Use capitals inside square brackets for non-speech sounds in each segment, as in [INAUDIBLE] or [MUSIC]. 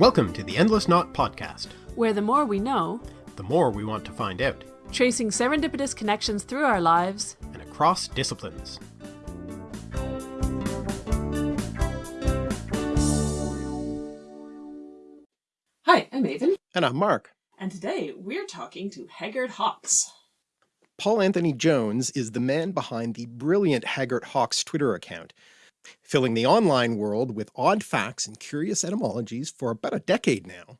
Welcome to the Endless Knot Podcast, where the more we know, the more we want to find out, tracing serendipitous connections through our lives and across disciplines. Hi, I'm Aven. And I'm Mark. And today we're talking to Haggard Hawks. Paul Anthony Jones is the man behind the brilliant Haggard Hawks Twitter account, filling the online world with odd facts and curious etymologies for about a decade now.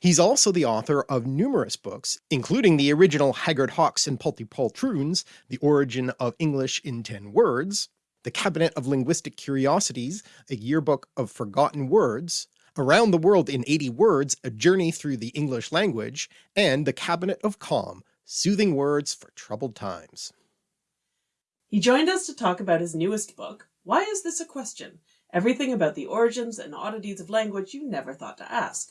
He's also the author of numerous books, including the original Haggard Hawks and Paltry Poltroons, The Origin of English in Ten Words, The Cabinet of Linguistic Curiosities, a yearbook of forgotten words, Around the World in 80 Words, A Journey Through the English Language, and The Cabinet of Calm, Soothing Words for Troubled Times. He joined us to talk about his newest book, Why Is This a Question? Everything about the origins and oddities of language you never thought to ask,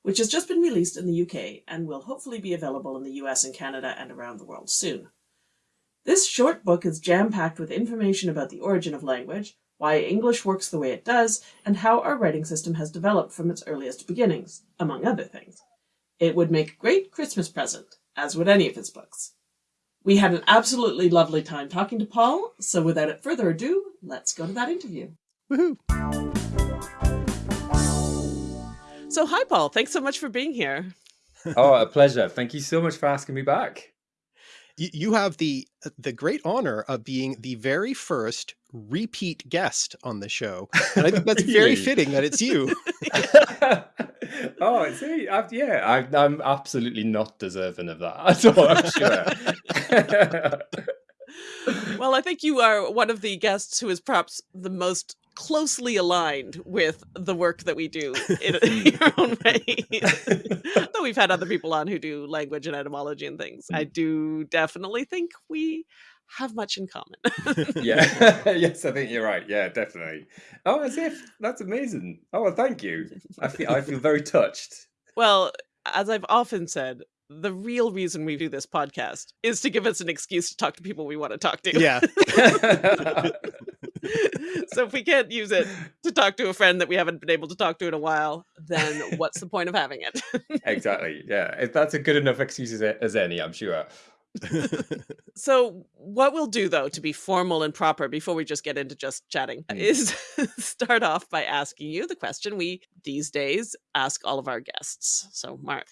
which has just been released in the UK and will hopefully be available in the US and Canada and around the world soon. This short book is jam-packed with information about the origin of language, why English works the way it does, and how our writing system has developed from its earliest beginnings, among other things. It would make a great Christmas present, as would any of his books. We had an absolutely lovely time talking to Paul, so without further ado, let's go to that interview. Woohoo! So hi, Paul. Thanks so much for being here. oh, a pleasure. Thank you so much for asking me back. You have the the great honor of being the very first repeat guest on the show, and I think that's [LAUGHS] very fitting that it's you. [LAUGHS] oh, see, I've, yeah, I, I'm absolutely not deserving of that [LAUGHS] at all. I'm sure. Well, I think you are one of the guests who is perhaps the most closely aligned with the work that we do in, in [LAUGHS] [LAUGHS] your own way. Though we've had other people on who do language and etymology and things, I mm. do definitely think we have much in common. yeah. [LAUGHS] yes, I think you're right. Yeah, definitely. Oh, as if that's amazing. Oh, well, thank you. I feel I feel very touched. Well, as I've often said, the real reason we do this podcast is to give us an excuse to talk to people we want to talk to. Yeah. [LAUGHS] so if we can't use it to talk to a friend that we haven't been able to talk to in a while, then what's the point of having it? [LAUGHS] exactly. Yeah. If that's a good enough excuse as, as any, I'm sure. [LAUGHS] so what we'll do though to be formal and proper before we just get into just chatting mm. is start off by asking you the question we these days ask all of our guests so mark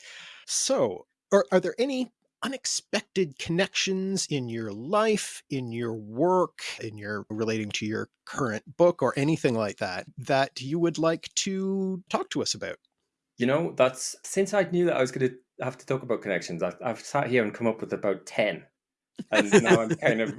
so or are there any unexpected connections in your life, in your work, in your relating to your current book or anything like that, that you would like to talk to us about? You know, that's since I knew that I was going to have to talk about connections, I've, I've sat here and come up with about 10 and now I'm [LAUGHS] kind of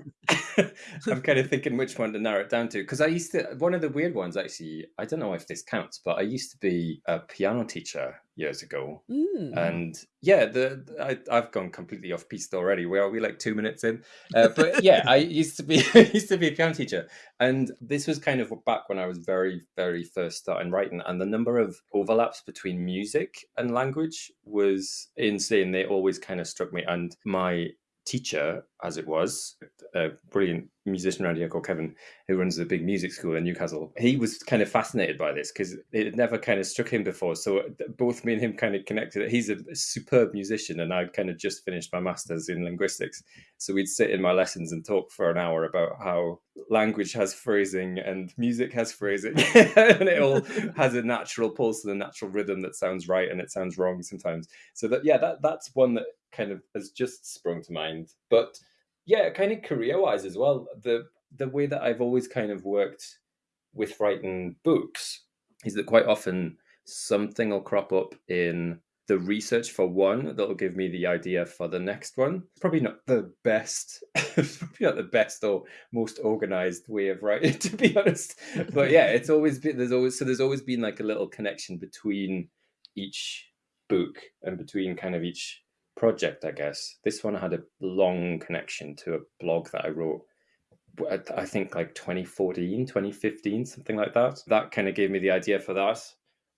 [LAUGHS] I'm kind of thinking which one to narrow it down to. Because I used to one of the weird ones actually I don't know if this counts but I used to be a piano teacher years ago. Mm. and yeah the I, I've gone completely off piste already. Where are we like two minutes in. Uh, but yeah I [LAUGHS] used to be used to be a piano teacher. And this was kind of back when I was very very first starting writing. And the number of overlaps between music and language was insane. They always kind of struck me. And my teacher, as it was, a brilliant musician around here called Kevin, who runs a big music school in Newcastle. He was kind of fascinated by this because it had never kind of struck him before. So uh, both me and him kind of connected. He's a superb musician, and I'd kind of just finished my master's in linguistics. So we'd sit in my lessons and talk for an hour about how language has phrasing and music has phrasing, [LAUGHS] and it all has a natural pulse and a natural rhythm that sounds right and it sounds wrong sometimes. So that yeah, that that's one that kind of has just sprung to mind. But yeah, kind of career wise as well, the the way that I've always kind of worked with writing books is that quite often something will crop up in the research for one that'll give me the idea for the next one. Probably not the best, [LAUGHS] probably not the best or most organized way of writing, [LAUGHS] to be honest. But yeah, it's always been there's always so there's always been like a little connection between each book and between kind of each project, I guess. This one had a long connection to a blog that I wrote I think like 2014, 2015, something like that. That kind of gave me the idea for that.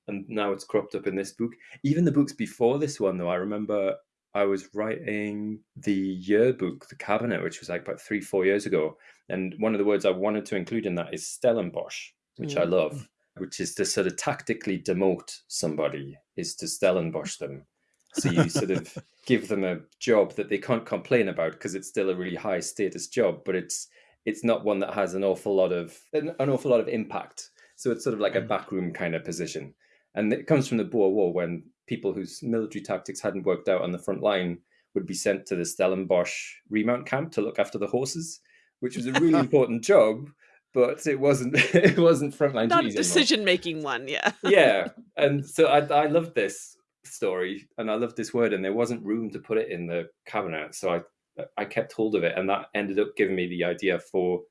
And now it's cropped up in this book. Even the books before this one, though, I remember I was writing the yearbook, The Cabinet, which was like about three, four years ago. And one of the words I wanted to include in that is Stellenbosch, which mm. I love. which is to sort of tactically demote somebody, is to Stellenbosch them. So you sort of give them a job that they can't complain about because it's still a really high status job, but it's it's not one that has an awful lot of an, an awful lot of impact. So it's sort of like a hmm. backroom kind of position, and it comes from the Boer War when people whose military tactics hadn't worked out on the front line would be sent to the Stellenbosch remount camp to look after the horses, which was a really [LAUGHS] important job, but it wasn't [LAUGHS] it wasn't frontline Not a decision making one, yeah. yeah, [LAUGHS] and so I I loved this story and I loved this word, and there wasn't room to put it in the cabinet, so I I kept hold of it, and that ended up giving me the idea for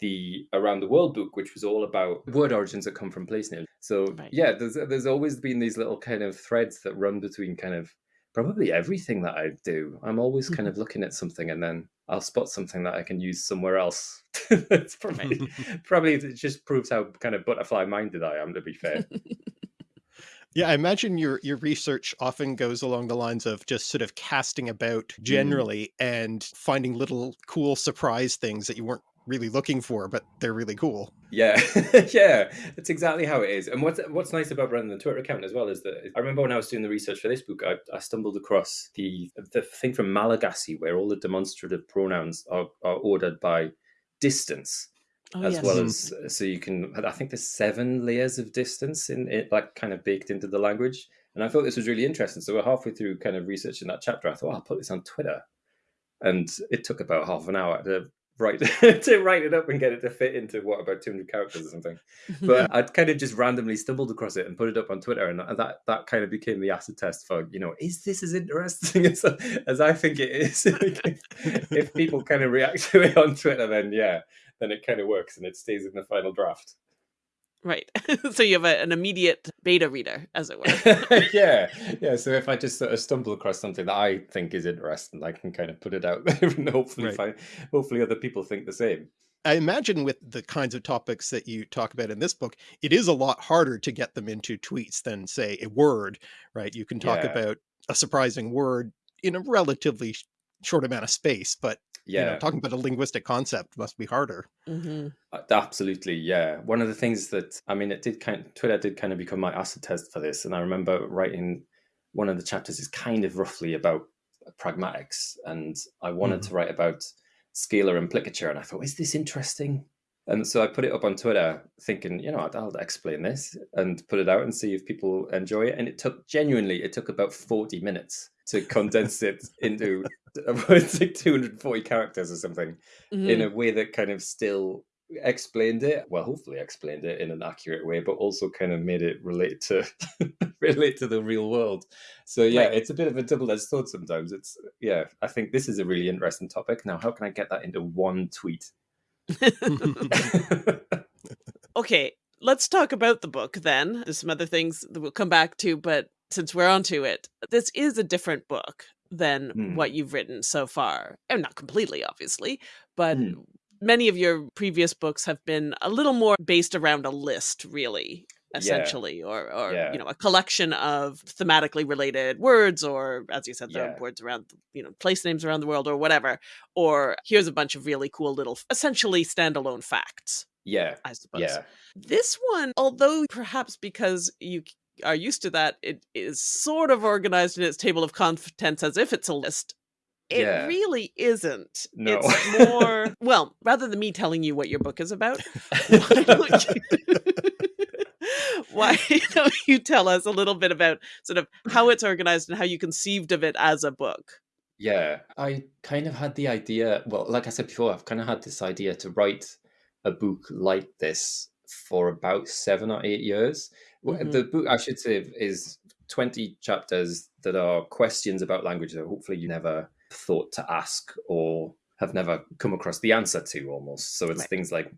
the Around the World book, which was all about word origins that come from place names. So Right. yeah, there's there's always been these little kind of threads that run between kind of probably everything that I do. I'm always kind of [LAUGHS] looking at something and then I'll spot something that I can use somewhere else. [LAUGHS] it's probably [LAUGHS] probably it just proves how kind of butterfly minded I am. To be fair, Yeah, I imagine your your research often goes along the lines of just sort of casting about mm-hmm. generally and finding little cool surprise things that you weren't really looking for, but they're really cool. Yeah, [LAUGHS] yeah, that's exactly how it is. And what's what's nice about running the Twitter account as well is that I remember when I was doing the research for this book, I, I stumbled across the the thing from Malagasy where all the demonstrative pronouns are, are ordered by distance, Oh, as yes. well hmm. as so you can. I think there's seven layers of distance in it, like kind of baked into the language. And I thought this was really interesting. So we're halfway through kind of researching that chapter. I thought oh, I'll put this on Twitter, and it took about half an hour to write [LAUGHS] to write it up and get it to fit into what about 200 characters or something [LAUGHS] but I'd kind of just randomly stumbled across it and put it up on Twitter, and that that kind of became the acid test for you know, is this as interesting [LAUGHS] as as I think it is? if, if people kind of react to it on Twitter, then yeah, then it kind of works and it stays in the final draft. right. [LAUGHS] so you have a, an immediate beta reader, as it were. [LAUGHS] yeah, yeah. So if I just sort of stumble across something that I think is interesting, I can kind of put it out there, [LAUGHS] and hopefully, Right. find, hopefully, other people think the same. I imagine with the kinds of topics that you talk about in this book, it is a lot harder to get them into tweets than say a word, right? You can talk Yeah. about a surprising word in a relatively sh- short amount of space, but Yeah, you know, talking about a linguistic concept must be harder. hmm Uh, Absolutely, yeah. One of the things that I mean, it did kind Twitter did kind of become my acid test for this, and I remember writing one of the chapters is kind of roughly about pragmatics, and I wanted to write about scalar implicature, and I thought, is this interesting? And so I put it up on Twitter, thinking, you know, I'll, I'll explain this and put it out and see if people enjoy it. And it took genuinely, it took about forty minutes to condense it into it's [LAUGHS] like 240 characters or something in mm-hmm. a way that kind of still explained it well hopefully explained it in an accurate way but also kind of made it relate to [LAUGHS] relate to the real world. So yeah Right. it's a bit of a double-edged sword sometimes. It's yeah i think this is a really interesting topic. Now how can i get that into one tweet? [LAUGHS] Okay, let's talk about the book then. There's some other things that we'll come back to, but since we're onto it, this is a different book than Hmm. what you've written so far. And not completely, obviously, but Hmm. many of your previous books have been a little more based around a list, really. Yeah. Essentially, or, or Yeah. you know, a collection of thematically related words, or as you said, the Yeah. words around you know place names around the world, or whatever. Or here's a bunch of really cool little, essentially standalone facts. Yeah I suppose. yeah This one, although perhaps because you are used to that, it is sort of organized in its table of contents as if it's a list. It Yeah. really isn't. No. It's [LAUGHS] more, well, rather than me telling you what your book is about, [LAUGHS] [LAUGHS] why don't you, why don't you tell us a little bit about sort of how it's organized and how you conceived of it as a book? Yeah, I kind of had the idea. Well, like I said before, I've kind of had this idea to write a book like this for about seven or eight years. Mhm. The book, I should say, is 20 chapters that are questions about language that hopefully you never thought to ask or have never come across the answer to almost. So it's Right. things like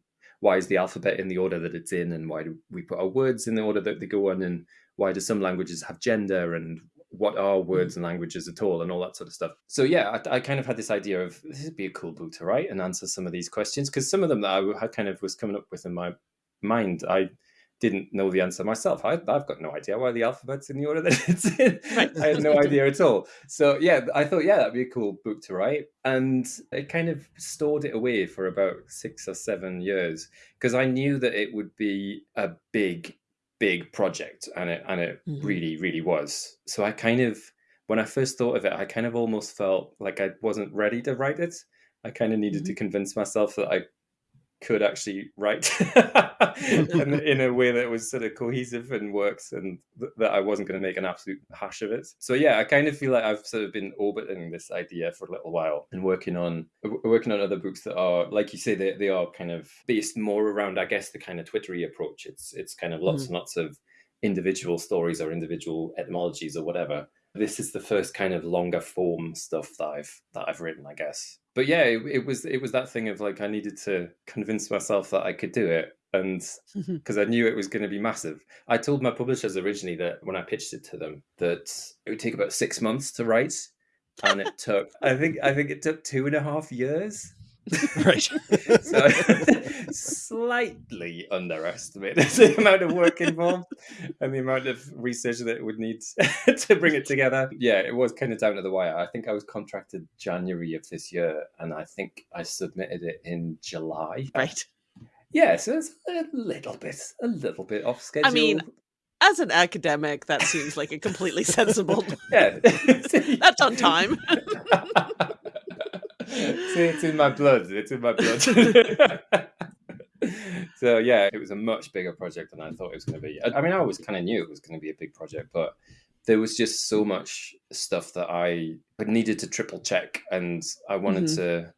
why is the alphabet in the order that it's in, and why do we put our words in the order that they go in, and why do some languages have gender, and what are mm-hmm. words and languages at all, and all that sort of stuff. So yeah, I, I kind of had this idea of this would be a cool book to write and answer some of these questions because some of them that I had kind of was coming up with in my mind, I didn't know the answer myself. I, have got no idea why the alphabet's in the order that it's in. I had no [LAUGHS] idea at all. So yeah, I thought yeah, that'd be a cool book to write, and it kind of stored it away for about six or seven years because I knew that it would be a big, big project, and it and it mm-hmm. really, really was. So I kind of when I first thought of it, I kind of almost felt like I wasn't ready to write it. I kind of needed mm-hmm. to convince myself that I could actually write [LAUGHS] in, in, a way that was sort of cohesive and works and th- that I wasn't going to make an absolute hash of it. So yeah, I kind of feel like I've sort of been orbiting this idea for a little while and working on working on other books that are like you say they, they are kind of based more around I guess the kind of twittery approach. It's it's kind of lots mm. and lots of individual stories or individual etymologies or whatever this is the first kind of longer form stuff that I've that I've written, I guess. But yeah, it, it was it was that thing of like I needed to convince myself that I could do it, and mm-hmm. because I knew it was going to be massive. I told my publishers originally that when I pitched it to them that it would take about six months to write, and it took [LAUGHS] I think I think it took two and a half years. [LAUGHS] right. [LAUGHS] so slightly underestimated [LAUGHS] the amount of work involved and the amount of research that it would need [LAUGHS] to bring it together. Yeah, it was kind of down to the wire. I think I was contracted January of this year and I think I submitted it in July. Right. Yeah, so it's a little bit, a little bit off schedule. I mean, as an academic, that seems like a completely [LAUGHS] sensible. yeah, that's on time. See, it's in my blood. It's in my blood. So yeah, it was a much bigger project than I thought it was going to be. I mean, I always kind of knew it was going to be a big project, but there was just so much stuff that I needed to triple check, and I wanted mm-hmm. to.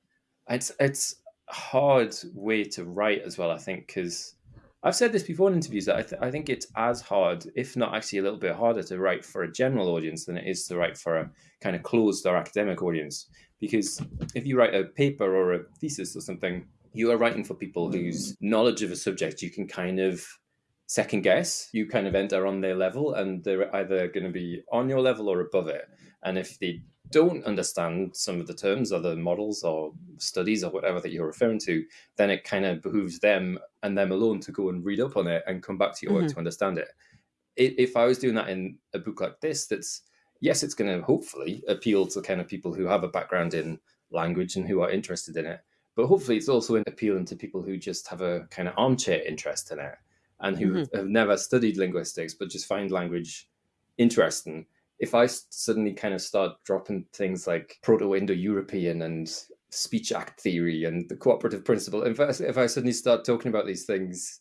It's it's a hard way to write as well. I think because I've said this before in interviews that I, th- I think it's as hard, if not actually a little bit harder, to write for a general audience than it is to write for a kind of closed or academic audience. Because if you write a paper or a thesis or something, you are writing for people whose knowledge of a subject you can kind of second guess. You kind of enter on their level, and they're either going to be on your level or above it. And if they don't understand some of the terms or the models or studies or whatever that you're referring to, then it kind of behooves them and them alone to go and read up on it and come back to your mm-hmm. work to understand it. If I was doing that in a book like this, that's yes, it's going to hopefully appeal to kind of people who have a background in language and who are interested in it. But hopefully, it's also appealing to people who just have a kind of armchair interest in it and who mm-hmm. have never studied linguistics but just find language interesting. If I suddenly kind of start dropping things like Proto Indo European and speech act theory and the cooperative principle, if I, if I suddenly start talking about these things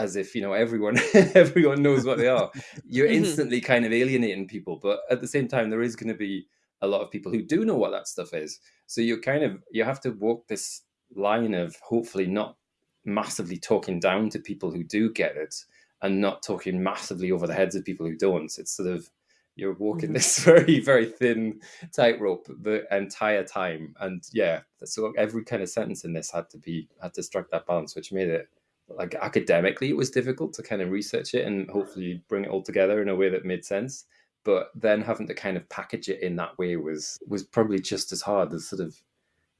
as if you know everyone [LAUGHS] everyone knows what they are you're mm-hmm. instantly kind of alienating people but at the same time there is going to be a lot of people who do know what that stuff is. So you kind of you have to walk this line of hopefully not massively talking down to people who do get it and not talking massively over the heads of people who don't. It's sort of you're walking mm-hmm. this [LAUGHS] very very thin tightrope the entire time. And yeah so every kind of sentence in this had to be had to strike that balance which made it like academically it was difficult to kind of research it and hopefully bring it all together in a way that made sense but then having to kind of package it in that way was was probably just as hard as sort of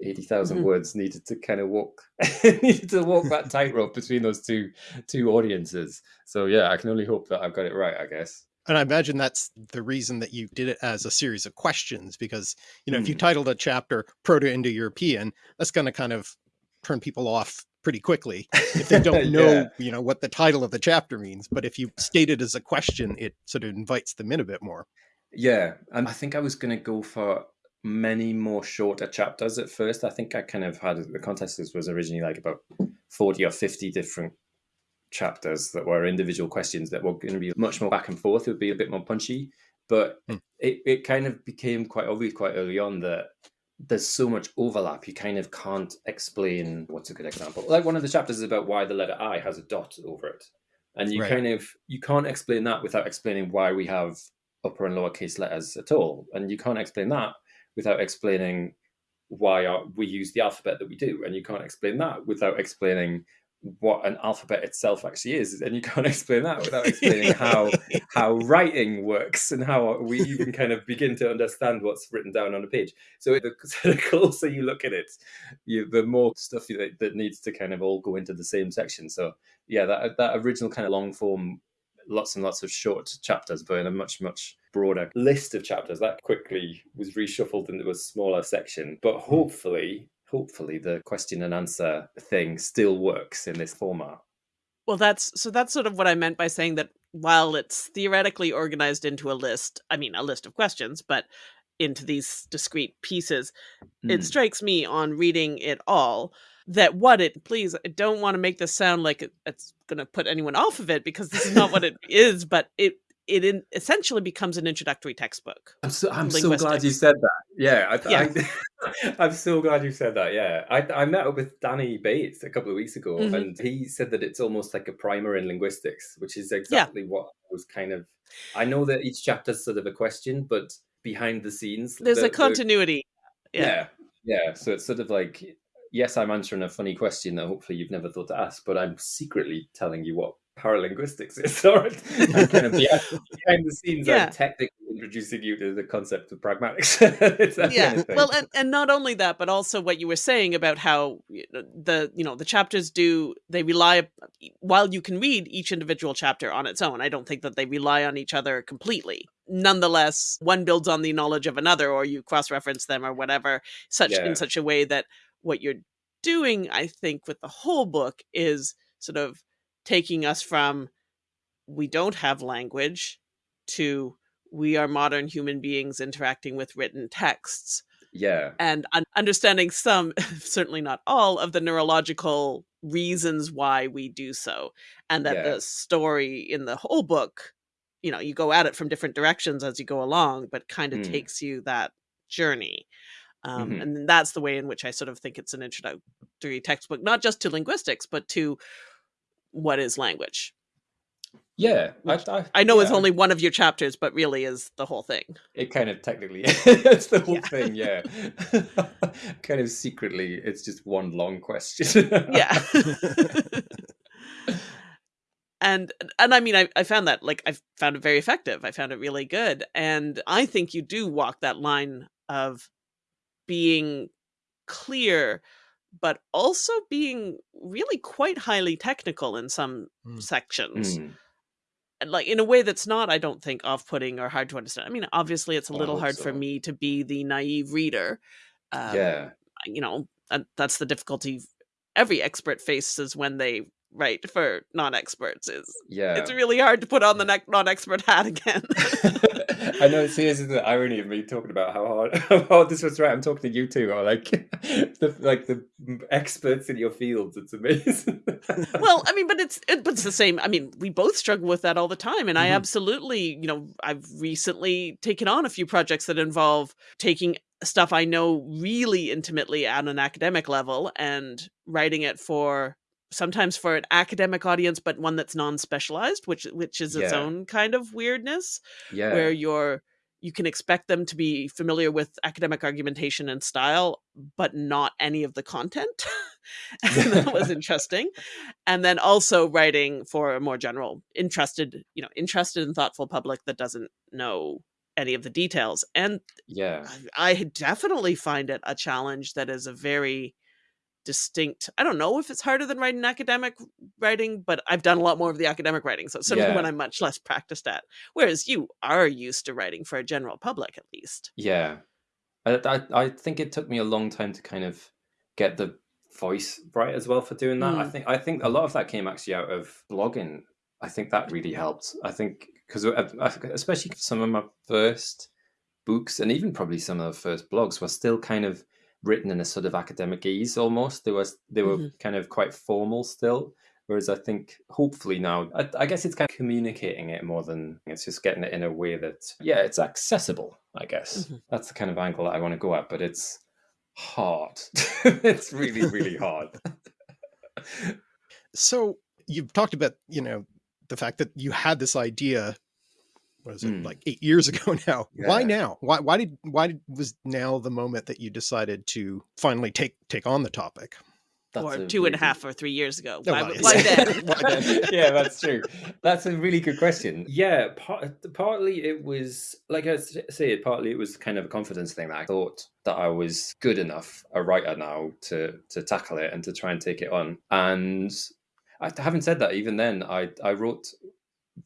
80,000 mm-hmm. words needed to kind of walk [LAUGHS] needed to walk that tightrope between those two two audiences so yeah i can only hope that i've got it right i guess and I imagine that's the reason that you did it as a series of questions, because, you know, mm. if you hmm. titled a chapter Proto Indo European, that's going to kind of turn people off pretty quickly if they don't [LAUGHS] know yeah. you know what the title of the chapter means but if you state it as a question it sort of invites them in a bit more yeah and i think i was going to go for many more shorter chapters at first i think i kind of had the contest was originally like about 40 or 50 different chapters that were individual questions that were going to be much more back and forth it would be a bit more punchy but hmm. it, it kind of became quite obvious quite early on that there's so much overlap you kind of can't explain what's a good example. Like one of the chapters is about why the letter i has a dot over it. And you right. kind of you can't explain that without explaining why we have upper and lowercase letters at all. And you can't explain that without explaining why our, we use the alphabet that we do. And you can't explain that without explaining what an alphabet itself actually is and you can't [LAUGHS] explain that without [LAUGHS] explaining how how writing works and how we even kind of begin to understand what's written down on a page. So the, [LAUGHS] the closer you look at it you, the more stuff that, that needs to kind of all go into the same section. So yeah that that original kind of long form lots and lots of short chapters but in a much much broader list of chapters. That quickly was reshuffled into a smaller section. But hmm. hopefully hopefully the question and answer thing still works in this format. Well, that's so that's sort of what I meant by saying that while it's theoretically organized into a list, I mean, a list of questions, but into these discrete pieces, mm. it hmm. strikes me on reading it all that what it please I don't want to make this sound like it's going to put anyone off of it because this is not what it [LAUGHS] is but it it in, essentially becomes an introductory textbook. I'm so, I'm so glad you said that. Yeah, I, yeah. [LAUGHS] I, am so glad you said that. Yeah, I, I met up with Danny Bates a couple of weeks ago, mm-hmm. and he said that it's almost like a primer in linguistics, which is exactly yeah. what was kind of. I know that each chapter is sort of a question, but behind the scenes, there's the, a continuity. The, yeah. yeah, yeah. So it's sort of like yes, I'm answering a funny question that hopefully you've never thought to ask, but I'm secretly telling you what paralinguistics [LAUGHS] is. Or kind of [LAUGHS] behind the scenes, yeah. I'm technically introducing you to the concept of pragmatics. [LAUGHS] yeah, kind of well, and, and not only that, but also what you were saying about how uh, the you know the chapters do they rely while you can read each individual chapter on its own. I don't think that they rely on each other completely. Nonetheless, one builds on the knowledge of another, or you cross-reference them, or whatever, such yeah. in such a way that what you're doing, I think, with the whole book is sort of taking us from we don't have language to we are modern human beings interacting with written texts. Yeah. And un understanding some, [LAUGHS] certainly not all, of the neurological reasons why we do so. And that yeah. the story in the whole book, you know, you go at it from different directions as you go along, but kind of mm. takes you that journey. Um, mm -hmm. And that's the way in which I sort of think it's an introductory textbook, not just to linguistics, but to what is language. Yeah, I, I, I, know yeah. it's only one of your chapters, but really is the whole thing. It kind of technically [LAUGHS] it's the whole yeah. thing, yeah. [LAUGHS] kind of secretly, it's just one long question. yeah. [LAUGHS] and and I mean, I, I found that like I found it very effective. I found it really good, and I think you do walk that line of being clear but also being really quite highly technical in some mm. sections. Mm. And like in a way that's not, I don't think, off putting or hard to understand. I mean, obviously, it's a little hard so. for me to be the naive reader. Um, yeah. You know, that's the difficulty every expert faces when they write for non-experts is yeah it's really hard to put on the non-expert hat again [LAUGHS] [LAUGHS] I know. See, this is the irony of me talking about how hard, [LAUGHS] how hard this was. Right, I'm talking to you two, or like [LAUGHS] the like the experts in your fields. It's amazing. well, I mean, but it's it, but it's the same. I mean, we both struggle with that all the time, and mm -hmm. I mm-hmm. absolutely, you know, I've recently taken on a few projects that involve taking stuff I know really intimately at an academic level and writing it for sometimes for an academic audience, but one that's non-specialized, which which is its yeah. own kind of weirdness. Yeah. Where you're you can expect them to be familiar with academic argumentation and style, but not any of the content. [LAUGHS] and that was [LAUGHS] interesting. And then also writing for a more general interested, you know, interested and thoughtful public that doesn't know any of the details. And yeah, I, I definitely find it a challenge that is a very distinct i don't know if it's harder than writing academic writing but i've done a lot more of the academic writing so it's something yeah. when i'm much less practiced at whereas you are used to writing for a general public at least. Yeah. I, I, I think it took me a long time to kind of get the voice right as well for doing that. Mm. i think i think a lot of that came actually out of blogging. I think that really helped. I think because especially some of my first books and even probably some of the first blogs were still kind of written in a sort of academese almost. They was they were mm-hmm. kind of quite formal still. Whereas I think hopefully now, I, I, guess it's kind of communicating it more than it's just getting it in a way that, yeah, it's accessible, I guess. Mm-hmm. That's the kind of angle that I want to go at, but it's hard. [LAUGHS] it's really, really [LAUGHS] hard. so you've talked about, you know, the fact that you had this idea was it mm. like eight years [LAUGHS] ago now? Yeah. Why now? Why why did why did, was now the moment that you decided to finally take take on the topic? or two really and a half or three years ago. No, why, why then? [LAUGHS] [LAUGHS] yeah, that's true. That's a really good question. Yeah, part, partly it was like I say, partly it was kind of a confidence thing that I thought that I was good enough a writer now to to tackle it and to try and take it on. And I haven't said that. Even then, I I wrote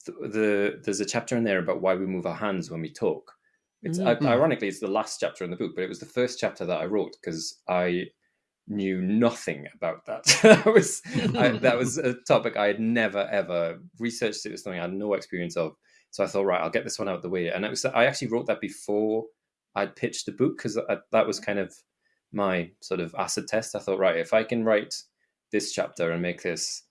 the, the there's a chapter in there about why we move our hands when we talk. It's mm-hmm. ironically it's the last chapter in the book, but it was the first chapter that I wrote because I knew nothing about that. [LAUGHS] that was I, that was a [LAUGHS] topic I had never ever researched. It was something I had no experience of. So I thought, right, I'll get this one out of the way. And it was I actually wrote that before I'd pitched the book because that was kind of my sort of acid test. I thought, right, if I can write this chapter and make this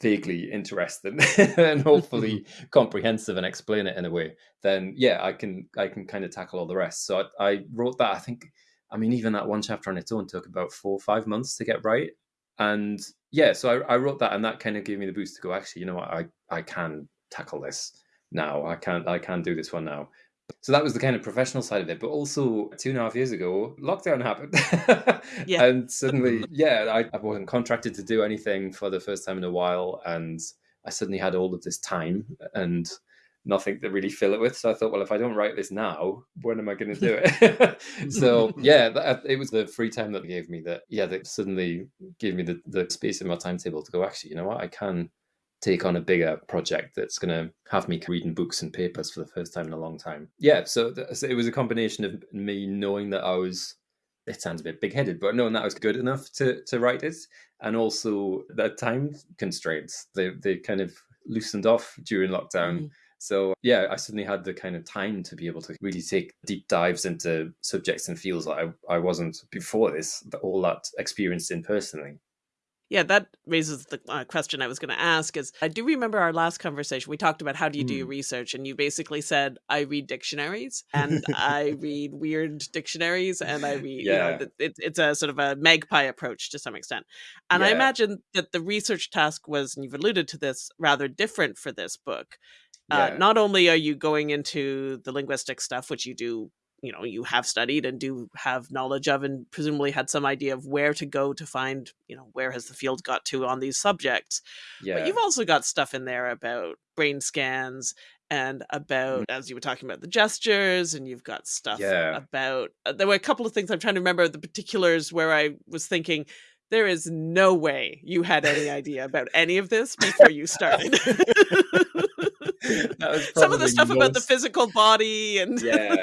vaguely interesting [LAUGHS] and hopefully [LAUGHS] comprehensive and explain it in a way, then yeah, I can I can kind of tackle all the rest. So I, I wrote that. I think I mean, even that one chapter on its own took about four or five months to get right. And yeah, so I, I wrote that, and that kind of gave me the boost to go. Actually, you know what? I I can tackle this now. I can I can do this one now. So that was the kind of professional side of it. But also, two and a half years ago, lockdown happened. [LAUGHS] yeah. And suddenly, yeah, I, I wasn't contracted to do anything for the first time in a while. And I suddenly had all of this time. And nothing to really fill it with. So I thought, well, if I don't write this now, when am I going to do it? [LAUGHS] so [LAUGHS] yeah, that, uh, it was the free time that gave me that. Yeah, that suddenly gave me the, the space in my timetable to go. Actually, you know what? I can take on a bigger project that's going to have me reading books and papers for the first time in a long time. Yeah, so, th- so it was a combination of me knowing that I was. It sounds a bit big-headed, but knowing that I was good enough to to write it, and also the time constraints, they they kind of loosened off during lockdown. Mm so yeah, I suddenly had the kind of time to be able to really take deep dives into subjects and fields that I, I wasn't before this, all that experienced in personally. Yeah, that raises the uh, question I was going to ask is I do remember our last conversation we talked about how do you do your hmm. research and you basically said I read dictionaries and [LAUGHS] I read weird dictionaries and I read yeah. you know it, it's a sort of a magpie approach to some extent. And yeah. I imagine that the research task was and you've alluded to this rather different for this book uh, not only are you going into the linguistic stuff, which you do, you know, you have studied and do have knowledge of, and presumably had some idea of where to go to find, you know, where has the field got to on these subjects. Yeah. But you've also got stuff in there about brain scans and about mm. as you were talking about the gestures and you've got stuff yeah. about uh, there were a couple of things i'm trying to remember the particulars where i was thinking there is no way you had any idea about any of this before you started [LAUGHS] [LAUGHS] some of the stuff most... about the physical body and yeah,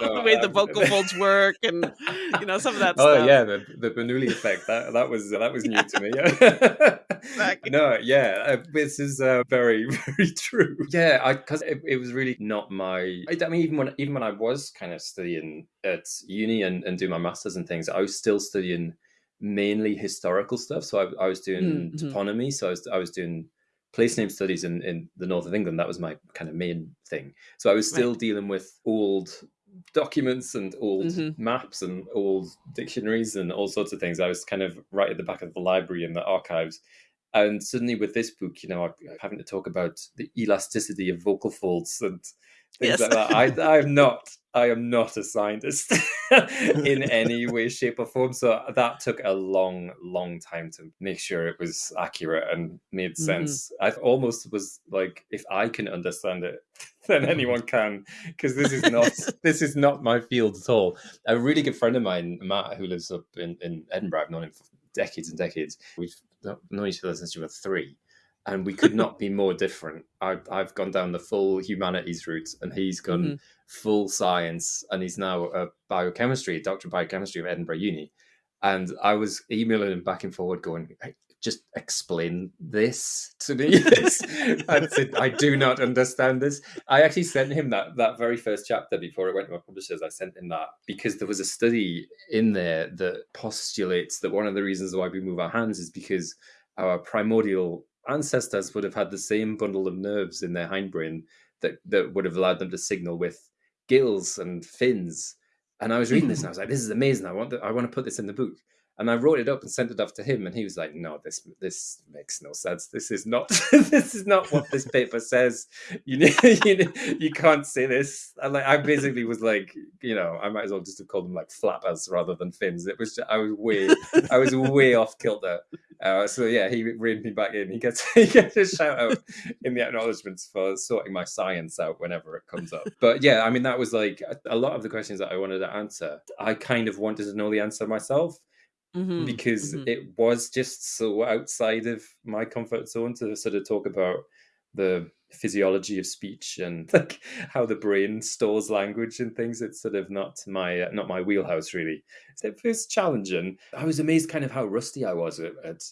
no, [LAUGHS] the way um, the vocal [LAUGHS] folds work and you know some of that oh, stuff. yeah, the, the Bernoulli effect that that was that was new to me. exactly. [LAUGHS] No, yeah, uh, this is uh, very very true. Yeah, because it, it, was really not my. I, I, mean, even when even when I was kind of studying at uni and, and doing my masters and things, I was still studying mainly historical stuff. So I, I was doing mm-hmm. toponymy. So I was I was doing place name studies in, in the north of England. That was my kind of main thing. So I was still right. dealing with old documents and old mm-hmm. maps and old dictionaries and all sorts of things. I was kind of right at the back of the library and the archives. And suddenly with this book, you know, I'm having to talk about the elasticity of vocal folds and things yes. like that. I, I'm not, I am not a scientist [LAUGHS] in any way, shape, or form. So that took a long, long time to make sure it was accurate and made mm-hmm. sense. Mm. I almost was like, if I can understand it, [LAUGHS] then anyone can, because this is not [LAUGHS] this is not my field at all. A really good friend of mine, Matt, who lives up in, in Edinburgh, I've known him for decades and decades. We've known each other since we were three and we could not be more different. I, have gone down the full humanities route, and he's gone mm-hmm. full science, and he's now a biochemistry, doctor of biochemistry of Edinburgh Uni. And I was emailing him back and forward, going, hey, "Just explain this to me." [LAUGHS] [LAUGHS] I said, "I do not understand this." I actually sent him that that very first chapter before it went to my publishers. I sent him that because there was a study in there that postulates that one of the reasons why we move our hands is because our primordial ancestors would have had the same bundle of nerves in their hindbrain that, that would have allowed them to signal with gills and fins. And I was reading this [LAUGHS] and I was like, this is amazing. I want to, I want to put this in the book. And I wrote it up and sent it off to him, and he was like, "No, this this makes no sense. This is not [LAUGHS] this is not what this paper says. You [LAUGHS] you, you can't say this." And like I basically was like, you know, I might as well just have called them like flappers rather than fins. It was just, I was way I was way [LAUGHS] off kilter. Uh, so yeah, he reined me back in. He gets he gets a shout out in the acknowledgements for sorting my science out whenever it comes up. But yeah, I mean that was like a, a lot of the questions that I wanted to answer. I kind of wanted to know the answer myself Mhm, because mhm. it was just so outside of my comfort zone to sort of talk about the physiology of speech and [LAUGHS] like how the brain stores language and things. It's sort of not my uh, not my wheelhouse really. So it was challenging. I was amazed kind of how rusty i was at, at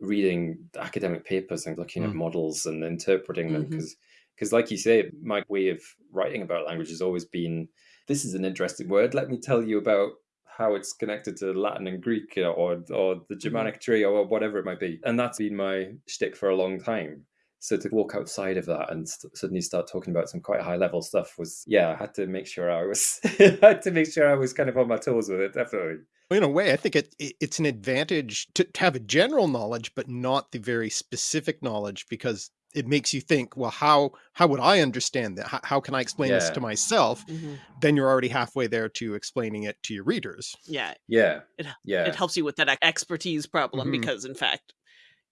reading academic papers and looking at Mm. models and interpreting them because because like you say my way of writing about language has always been this is an interesting word. Let me tell you about how it's connected to Latin and Greek uh, or or the Germanic tree or whatever it might be. And that's been my shtick for a long time. So to walk outside of that and st- suddenly start talking about some quite high level stuff was, yeah, I had to make sure I was, [LAUGHS] I had to make sure I was kind of on my toes with it, definitely. In a way, I think it, it it's an advantage to, to have a general knowledge, but not the very specific knowledge, because it makes you think, well, how how would I understand that? How, how can I explain this to myself? Mhm. Then you're already halfway there to explaining it to your readers. Yeah, Yeah. It- yeah. it helps you with that expertise problem Mhm. because, in fact,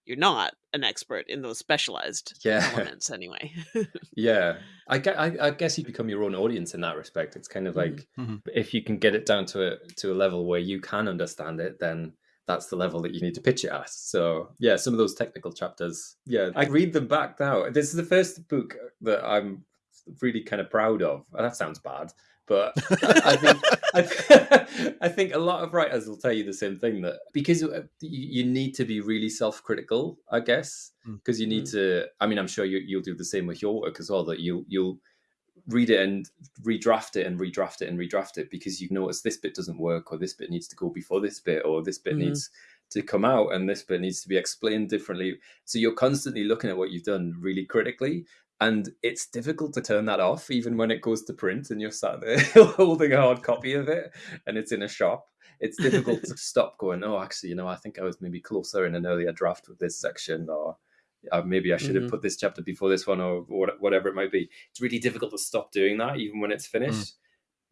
you're not an expert in those specialized Yeah. [LAUGHS] elements anyway. [LAUGHS] Yeah, I, I, I guess you become your own audience in that respect. It's kind of Mhm. like Mhm. if you can get it down to a to a level where you can understand it, then that's the level that you need to pitch it at. So yeah, some of those technical chapters, yeah, I read them back now. This is the first book that I'm really kind of proud of. That sounds bad, but I, I think I, [LAUGHS] [LAUGHS] I think a lot of writers will tell you the same thing that because uh, you, you need to be really self-critical, I guess, Mm. because you need to. I mean, I'm sure you, you'll do the same with your work as well. That you you'll read it and redraft it and redraft it and redraft it because you've noticed this bit doesn't work or this bit needs to go before this bit or this bit Mhm. needs to come out and this bit needs to be explained differently. So you're constantly looking at what you've done really critically. And it's difficult to turn that off, even when it goes to print and you're sat there [LAUGHS] holding a hard copy of it and it's in a shop. It's difficult [LAUGHS] to stop going, oh, actually, you know, I think I was maybe closer in an earlier draft with this section, or uh, maybe I should have Mhm. put this chapter before this one, or what- whatever it might be. It's really difficult to stop doing that, even when it's finished.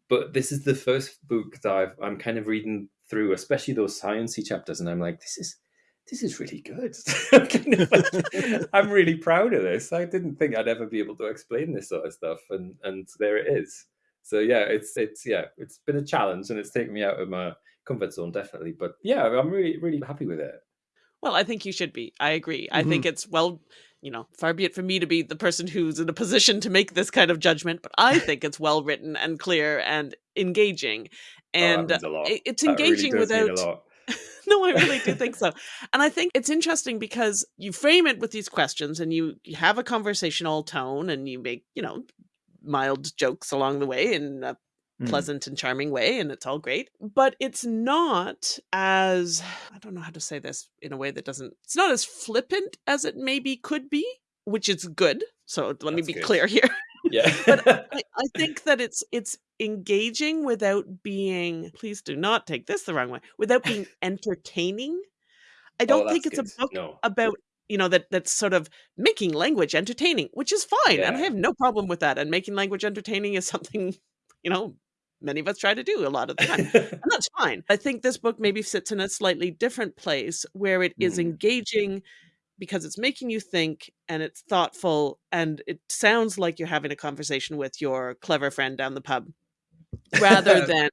But this is the first book that I've, I'm kind of reading through, especially those sciencey chapters, and I'm like, this is this is really good. [LAUGHS] I'm, kind of like- [LAUGHS] I'm really proud of this. I didn't think I'd ever be able to explain this sort of stuff, and and there it is. So yeah, it's it's yeah, it's been a challenge, and it's taken me out of my comfort zone definitely. But yeah, I'm really really happy with it. Well, I think you should be. I agree. I think mm-hmm. it's well, you know, far be it for me to be the person who's in a position to make this kind of judgment, but I [LAUGHS] think it's well written and clear and engaging. And oh, that means a lot. it's That engaging mean without [LAUGHS] no, I really do think [LAUGHS] so. And I think it's interesting because you frame it with these questions and you, you have a conversational tone and you make, you know, mild jokes along the way in a uh, Mm. pleasant and charming way and it's all great. But it's not as [SIGHS] I don't know how to say this in a way that doesn't it's not as flippant as it maybe could be, which is good. So let me be good. clear here. Yeah. [LAUGHS] I, I [LAUGHS] think that it's it's engaging without being please do not take this the wrong way without being [LAUGHS] entertaining i Oh, don't think that's it's a book No. about you know that that's sort of making language entertaining which is fine and i have no problem with that and making language entertaining is something you know many of us try to do a lot of the time [LAUGHS] and that's fine. I think this book maybe sits in a slightly different place where it is Mm. engaging because it's making you think and it's thoughtful and it sounds like you're having a conversation with your clever friend down the pub rather [LAUGHS] than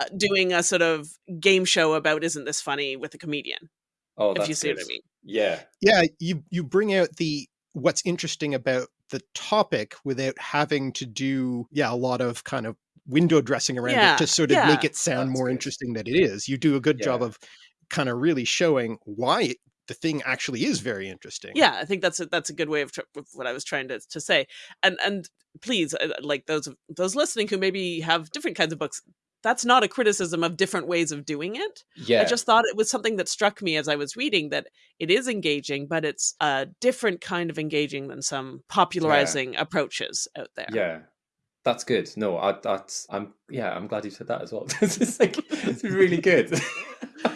uh, doing a sort of game show about isn't this funny with a comedian oh, if that's you see what. I mean. Yeah. Yeah, you you bring out the what's interesting about the topic without having to do yeah a lot of kind of window dressing around Yeah, it to sort of make it sound that's more good. interesting than it is. You do a good job of kind of really showing why it, the thing actually is very interesting. Yeah, I think that's a, that's a good way of, of what I was trying to, to say. And and please, uh, like those of- those listening who maybe have different kinds of books, that's not a criticism of different ways of doing it. Yeah. I just thought it was something that struck me as I was reading that it is engaging, but it's a different kind of engaging than some popularizing approaches out there. Yeah, that's good. No, I, that's I'm yeah, I'm glad you said that as well. [LAUGHS] it's like it's really good. [LAUGHS]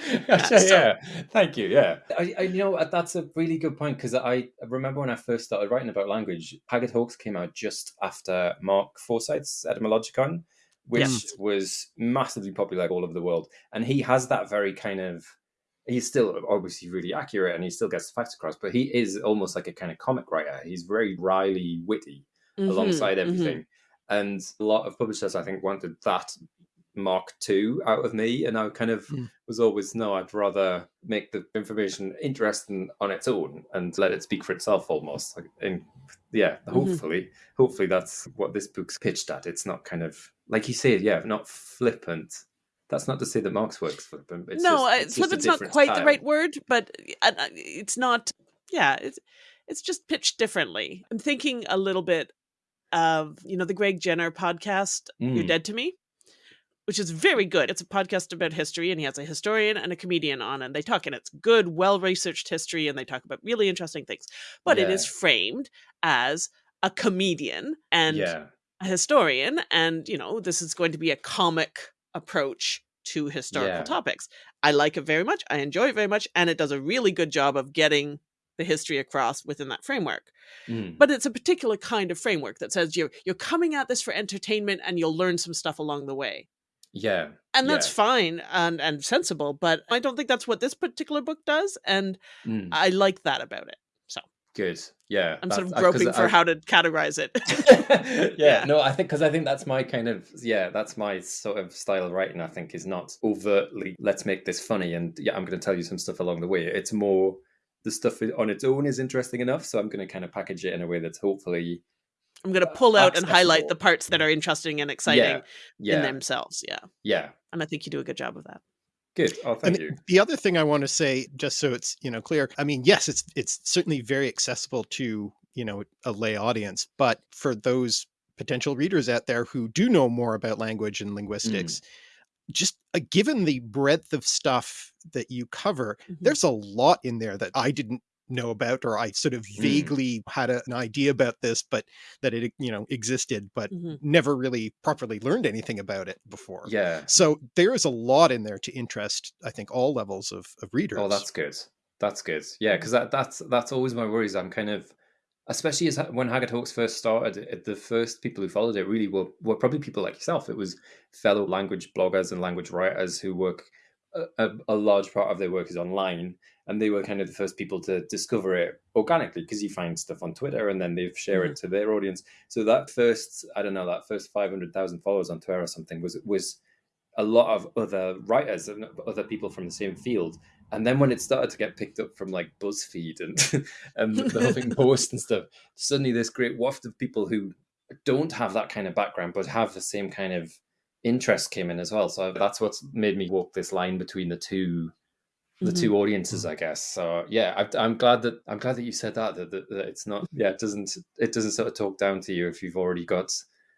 [LAUGHS] Actually, yeah, thank you. Yeah, I, I, you know that's a really good point because I remember when I first started writing about language, Haggard Hawks came out just after Mark Forsyth's Etymologicon, which yes. was massively popular all over the world, and he has that very kind of. He's still obviously really accurate, and he still gets the facts across. But he is almost like a kind of comic writer. He's very wryly witty mm-hmm, alongside mm-hmm. everything. Mm-hmm. And a lot of publishers, I think, wanted that Mark II out of me, and I kind of mm. was always no. I'd rather make the information interesting on its own and let it speak for itself, almost. And yeah, mm-hmm. hopefully, hopefully that's what this book's pitched at. It's not kind of like you said, yeah, not flippant. That's not to say that Mark's work's flippant. It's no, just, it's flippant's not quite style. the right word, but uh, uh, it's not. Yeah, it's it's just pitched differently. I'm thinking a little bit of you know the Greg Jenner podcast, mm. "You're Dead to Me." which is very good. It's a podcast about history, and he has a historian and a comedian on, and they talk, and it's good, well researched history, and they talk about really interesting things. But yeah. it is framed as a comedian and yeah. A historian, and you know, this is going to be a comic approach to historical yeah. topics. I like it very much. I enjoy it very much, and it does a really good job of getting the history across within that framework. Mm. But it's a particular kind of framework that says you're you're coming at this for entertainment and you'll learn some stuff along the way. Yeah. And that's yeah. fine and, and sensible, but I don't think that's what this particular book does. And mm. I like that about it. So good. Yeah. I'm sort of uh, groping for I, how to categorize it. [LAUGHS] yeah, [LAUGHS] yeah, No, I think because I think that's my kind of yeah, that's my sort of style of writing, I think, is not overtly let's make this funny and yeah, I'm gonna tell you some stuff along the way. It's more the stuff on its own is interesting enough. So I'm gonna kind of package it in a way that's hopefully I'm going to pull uh, out and highlight the parts that are interesting and exciting yeah. Yeah. in themselves. Yeah. Yeah. And I think you do a good job of that. Good. Oh, thank and you. The other thing I want to say, just so it's you know clear, I mean, yes, it's it's certainly very accessible to you know a lay audience, but for those potential readers out there who do know more about language and linguistics, mm. just uh, given the breadth of stuff that you cover, mm -hmm. there's a lot in there that I didn't know about or I sort of mm. vaguely had a, an idea about this but that it you know existed but mm -hmm. never really properly learned anything about it before. Yeah. So there is a lot in there to interest I think all levels of, of oh, readers. oh that's good. That's good. Yeah because that, that's that's always my worries. I'm kind of especially as when Haggard Hawks first started the first people who followed it really were, were probably people like yourself. It was fellow language bloggers and language writers who work a, a large part of their work is online and they were kind of the first people to discover it organically because you find stuff on Twitter and then they share mm-hmm. it to their audience. So that first, I don't know, that first five hundred thousand followers on Twitter or something was was a lot of other writers and other people from the same field. And then when it started to get picked up from like BuzzFeed and [LAUGHS] and the Huffington [LAUGHS] Post and stuff, suddenly this great waft of people who don't have that kind of background but have the same kind of interest came in as well. So that's what's made me walk this line between the two the mm-hmm. two audiences i guess so yeah I, am glad that i'm glad that you said that, that that, that it's not yeah it doesn't it doesn't sort of talk down to you if you've already got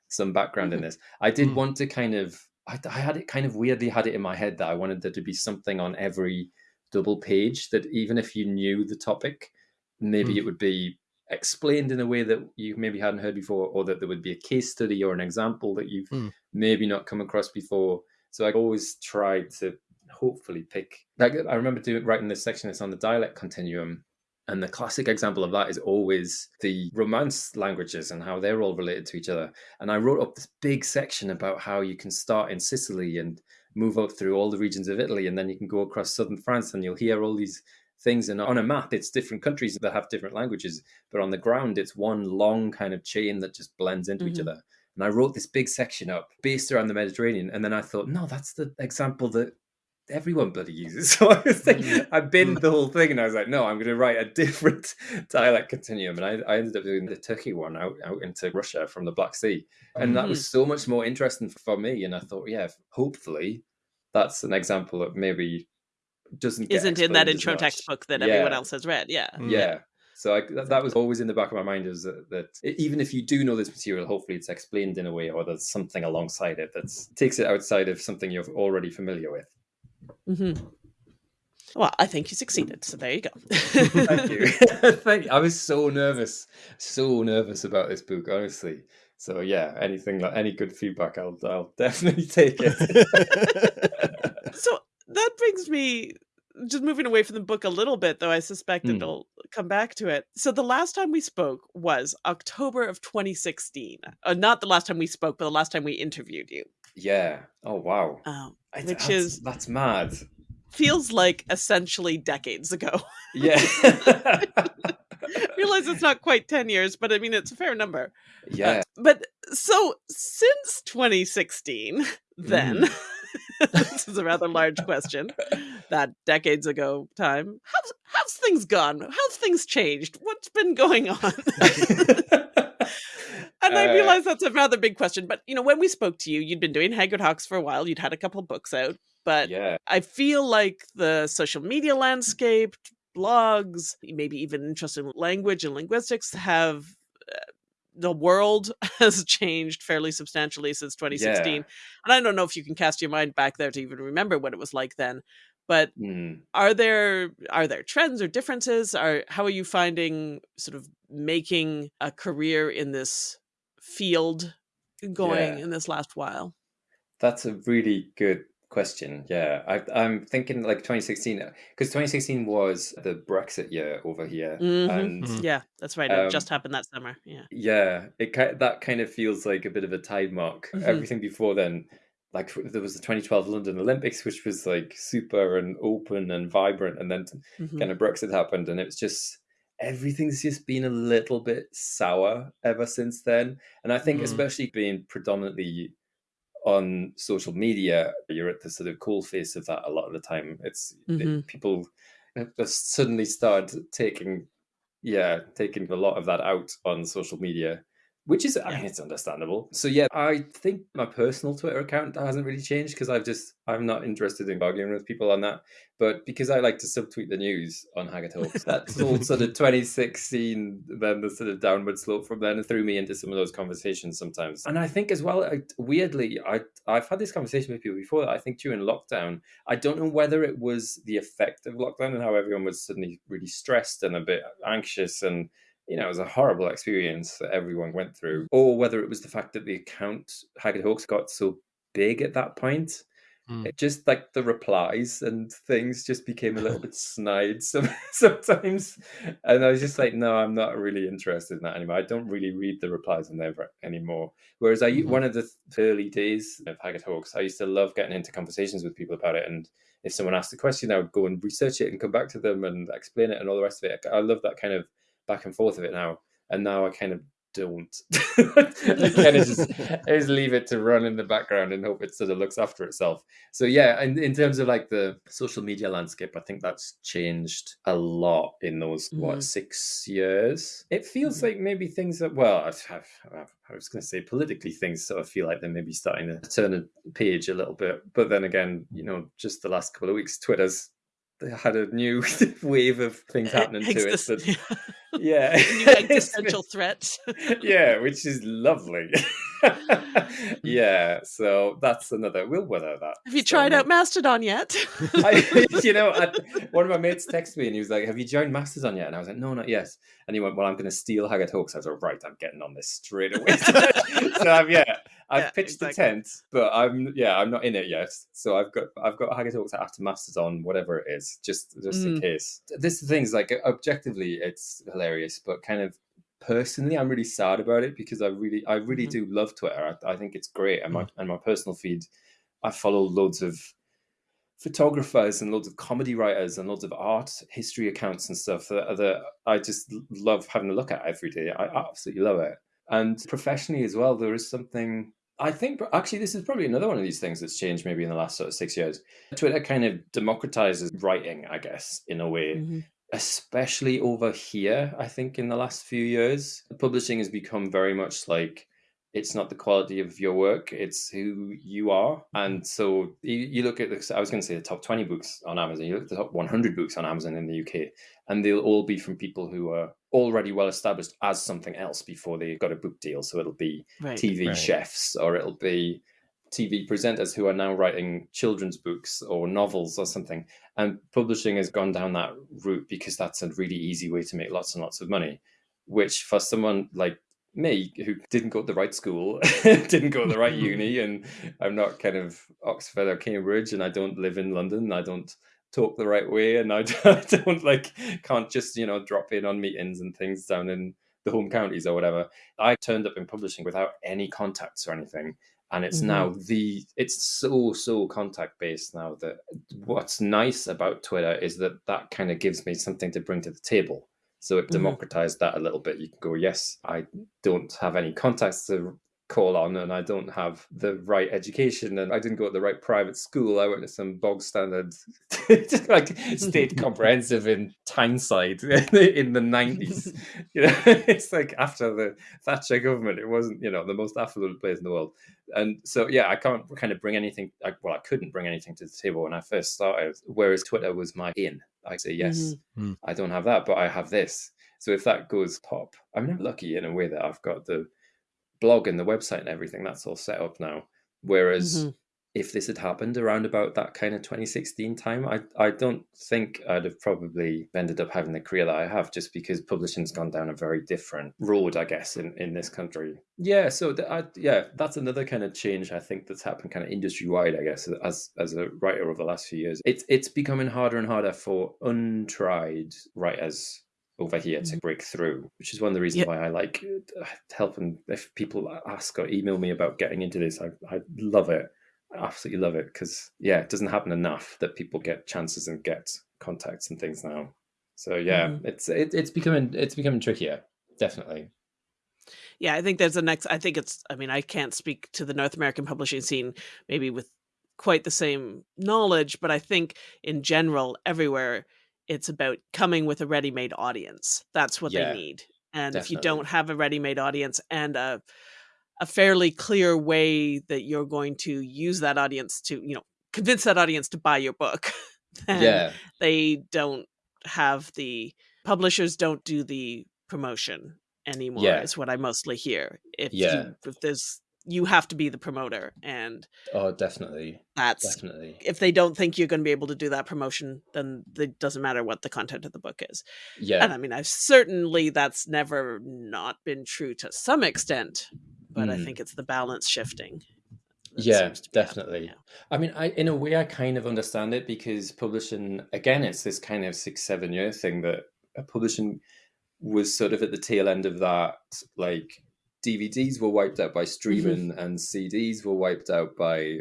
some background mm-hmm. in this i did mm-hmm. want to kind of I, I, had it kind of weirdly had it in my head that i wanted there to be something on every double page that even if you knew the topic maybe it mm. would be explained in a way that you maybe hadn't heard before or that there would be a case study or an example that you've mm. Maybe not come across before so i always tried to hopefully pick like I remember doing writing this section that's on the dialect continuum. And the classic example of that is always the Romance languages and how they're all related to each other. And I wrote up this big section about how you can start in Sicily and move up through all the regions of Italy, and then you can go across southern France and you'll hear all these things. And on a map, it's different countries that have different languages, but on the ground, it's one long kind of chain that just blends into mm-hmm. each other. And I wrote this big section up based around the Mediterranean. And then I thought, no, that's the example that everyone bloody uses. [LAUGHS] So I was like, mm. I binned the whole thing and I was like, no, I'm going to write a [LAUGHS] different dialect continuum. And I, I ended up doing the Turkey one out, out into Russia from the Black Sea. And that was mm-hmm. so much more interesting for me. And I thought, yeah, hopefully that's an example that maybe doesn't isn't in that intro textbook that yeah. everyone else has read. Yeah. Mm. Yeah. So I, that, that, was always in the back of my mind is that, that, even if you do know this material, hopefully it's explained in a way or there's something alongside it that takes it outside of something you're already familiar with. Mm-hmm. Well, I think you succeeded. So there you go. Thank you. [LAUGHS] [LAUGHS] Thank you. I was so nervous, so nervous about this book, honestly. So yeah, anything like any good feedback, I'll I'll definitely [LAUGHS] take it. so that brings me just moving away from the book a little bit, though I suspect Mm. it'll come back to it. So the last time we spoke was October of 2016. Uh, not the last time we spoke, but the last time we interviewed you. Yeah. Oh wow. Um, I- Which that's, is- that's mad. feels like essentially decades ago. Yeah. [LAUGHS] Realize it's not quite 10 years, but I mean, it's a fair number. Uh, yeah. but so since 2016, then, this is a rather large question, that decades ago time, how's, how's things gone? How's things changed? What's been going on? [LAUGHS] And I Uh, realize that's a rather big question, but you know, when we spoke to you, you'd been doing Haggard Hawks for a while. You'd had a couple books out, but yeah. I feel like the social media landscape, blogs, maybe even interest in language and linguistics have uh, the world [LAUGHS] has changed fairly substantially since 2016. Yeah. And I don't know if you can cast your mind back there to even remember what it was like then. But Mm. are there are there trends or differences? Are how are you finding sort of making a career in this field going Yeah. in this last while? That's a really good question. Yeah, I, I'm thinking like 2016 because 2016 was the Brexit year over here, Mhm. and Mhm. Yeah, that's right. It Um, just happened that summer. Yeah. yeah, it that kind of feels like a bit of a tide mark. Mhm. Everything before then, like there was the 2012 London Olympics, which was like super and open and vibrant, and then Mhm. kind of Brexit happened, and it was just everything's just been a little bit sour ever since then. And I think, Mm. especially being predominantly on social media, you're at the sort of coal face of that a lot of the time. It's it- Mhm. people have suddenly started taking, yeah, taking a lot of that out on social media. Which is, I mean, it's understandable. So yeah, I think my personal Twitter account hasn't really changed because I've just I'm not interested in arguing with people on that. But because I like to subtweet the news on Haggard Hawks, [LAUGHS] that's all sort of 2016, then the sort of downward slope from then threw me into some of those conversations sometimes. And I think as well, I, weirdly, I I've had this conversation with people before that I think during lockdown, I don't know whether it was the effect of lockdown and how everyone was suddenly really stressed and a bit anxious and you know, it was a horrible experience that everyone went through, or whether it was the fact that the account Haggard Hawks got so big at that point. Mm. It just like the replies and things just became a little bit [LAUGHS] snide some, [LAUGHS] sometimes. And I was just like, no, I'm not really interested in that anymore. I don't really read the replies on there anymore. Whereas I, Mhm. one of the early days of Haggard Hawks, I used to love getting into conversations with people about it. And if someone asked a question, I would go and research it and come back to them and explain it and all the rest of it. I love that kind of back and forth of it now. And now I kind of don't. I kind of just, I just leave it to run in the background and hope it sort of looks after itself. So yeah, in, in terms of like the social media landscape, I think that's changed a lot in those Mhm. what six years. It feels Mhm. like maybe things that well, I, I, I was going to say politically things sort of feel like they're maybe starting to turn a page a little bit. But then again, you know, just the last couple of weeks, Twitter's they had a new [LAUGHS] wave of things [LAUGHS] happening to it. That, [LAUGHS] yeah, [LAUGHS] New [LAUGHS] existential threats [LAUGHS] yeah, which is lovely. yeah, so that's another. We'll weather that. Have you So tried out Mastodon yet? I, you know, I, one of my mates texted me and he was like, "Have you joined Mastodon yet?" And I was like, "No, not yet." And he went, "Well, I'm going to steal Haggard Hawks." I was like, "Right, I'm getting on this straight away." so I've, yeah, I've Yeah, pitched exactly. the tent, but I'm yeah, I'm not in it yet. So I've got I've got Haggard Hawks after Mastodon, whatever it is, just just in Mm. case. This is the things like objectively, it's hilarious, but kind of personally i'm really sad about it because i really i really Mhm. do love twitter. I, I think it's great. And my and my personal feed i follow loads of photographers and loads of comedy writers and loads of art history accounts and stuff that, that i just love having a look at every day. I absolutely love it. And professionally as well there is something i think actually this is probably another one of these things that's changed maybe in the last sort of six years. Twitter kind of democratizes writing i guess in a way Mhm. Especially over here, I think in the last few years, publishing has become very much like it's not the quality of your work, it's who you are. Mm-hmm. And so you, you look at this, I was going to say the top 20 books on Amazon, you look at the top 100 books on Amazon in the UK, and they'll all be from people who are already well established as something else before they got a book deal. So it'll be Right. TV Right. chefs or it'll be TV presenters who are now writing children's books or novels or something. And publishing has gone down that route because that's a really easy way to make lots and lots of money, which for someone like me who didn't go to the right school, [LAUGHS] didn't go to the right [LAUGHS] uni, and I'm not kind of Oxford or Cambridge, and I don't live in London, I don't talk the right way and I [LAUGHS] don't like can't just you know drop in on meetings and things down in the home counties or whatever i turned up in publishing without any contacts or anything and it's mm-hmm. now the it's so so contact based now that what's nice about twitter is that that kind of gives me something to bring to the table so it mm-hmm. democratized that a little bit you can go yes i don't have any contacts to call on and I don't have the right education and I didn't go to the right private school. I went to some bog standard [LAUGHS] like state [LAUGHS] comprehensive in Tyneside [LAUGHS] in the 90s. You know, it's like after the Thatcher government, it wasn't, you know, the most affluent place in the world. And so yeah, I can't kind of bring anything I, well, I couldn't bring anything to the table when I first started, whereas Twitter was my in. I say yes, mm-hmm. I don't have that, but I have this. So if that goes pop, I mean I'm lucky in a way that I've got the blog and the website and everything that's all set up now. Whereas mm-hmm. if this had happened around about that kind of 2016 time i i don't think i'd have probably ended up having the career that i have just because publishing's gone down a very different road i guess in in this country. Yeah so I, yeah that's another kind of change i think that's happened kind of industry wide i guess as as a writer over the last few years. It's it's becoming harder and harder for untried writers over here to mm-hmm. break through, which is one of the reasons yep. why I like uh, helping. If people ask or email me about getting into this, I, I love it. I absolutely love it because yeah, it doesn't happen enough that people get chances and get contacts and things now. So yeah, mm-hmm. it's it, it's becoming it's becoming trickier, definitely. Yeah, I think there's a next. I think it's. I mean, I can't speak to the North American publishing scene maybe with quite the same knowledge, but I think in general, everywhere it's about coming with a ready-made audience. That's what yeah, they need. And definitely. if you don't have a ready-made audience and a a fairly clear way that you're going to use that audience to, you know, convince that audience to buy your book, [LAUGHS] yeah. they don't have the publishers don't do the promotion anymore yeah. is what I mostly hear. If yeah. you, if there's you have to be the promoter and oh definitely that's definitely. if they don't think you're going to be able to do that promotion then it doesn't matter what the content of the book is. Yeah. And i mean i've certainly that's never not been true to some extent but mm. i think it's the balance shifting yeah definitely. i mean i in a way i kind of understand it because publishing again it's this kind of six seven year thing that publishing was sort of at the tail end of that like DVDs were wiped out by mm-hmm. streaming mm-hmm. and CDs were wiped out by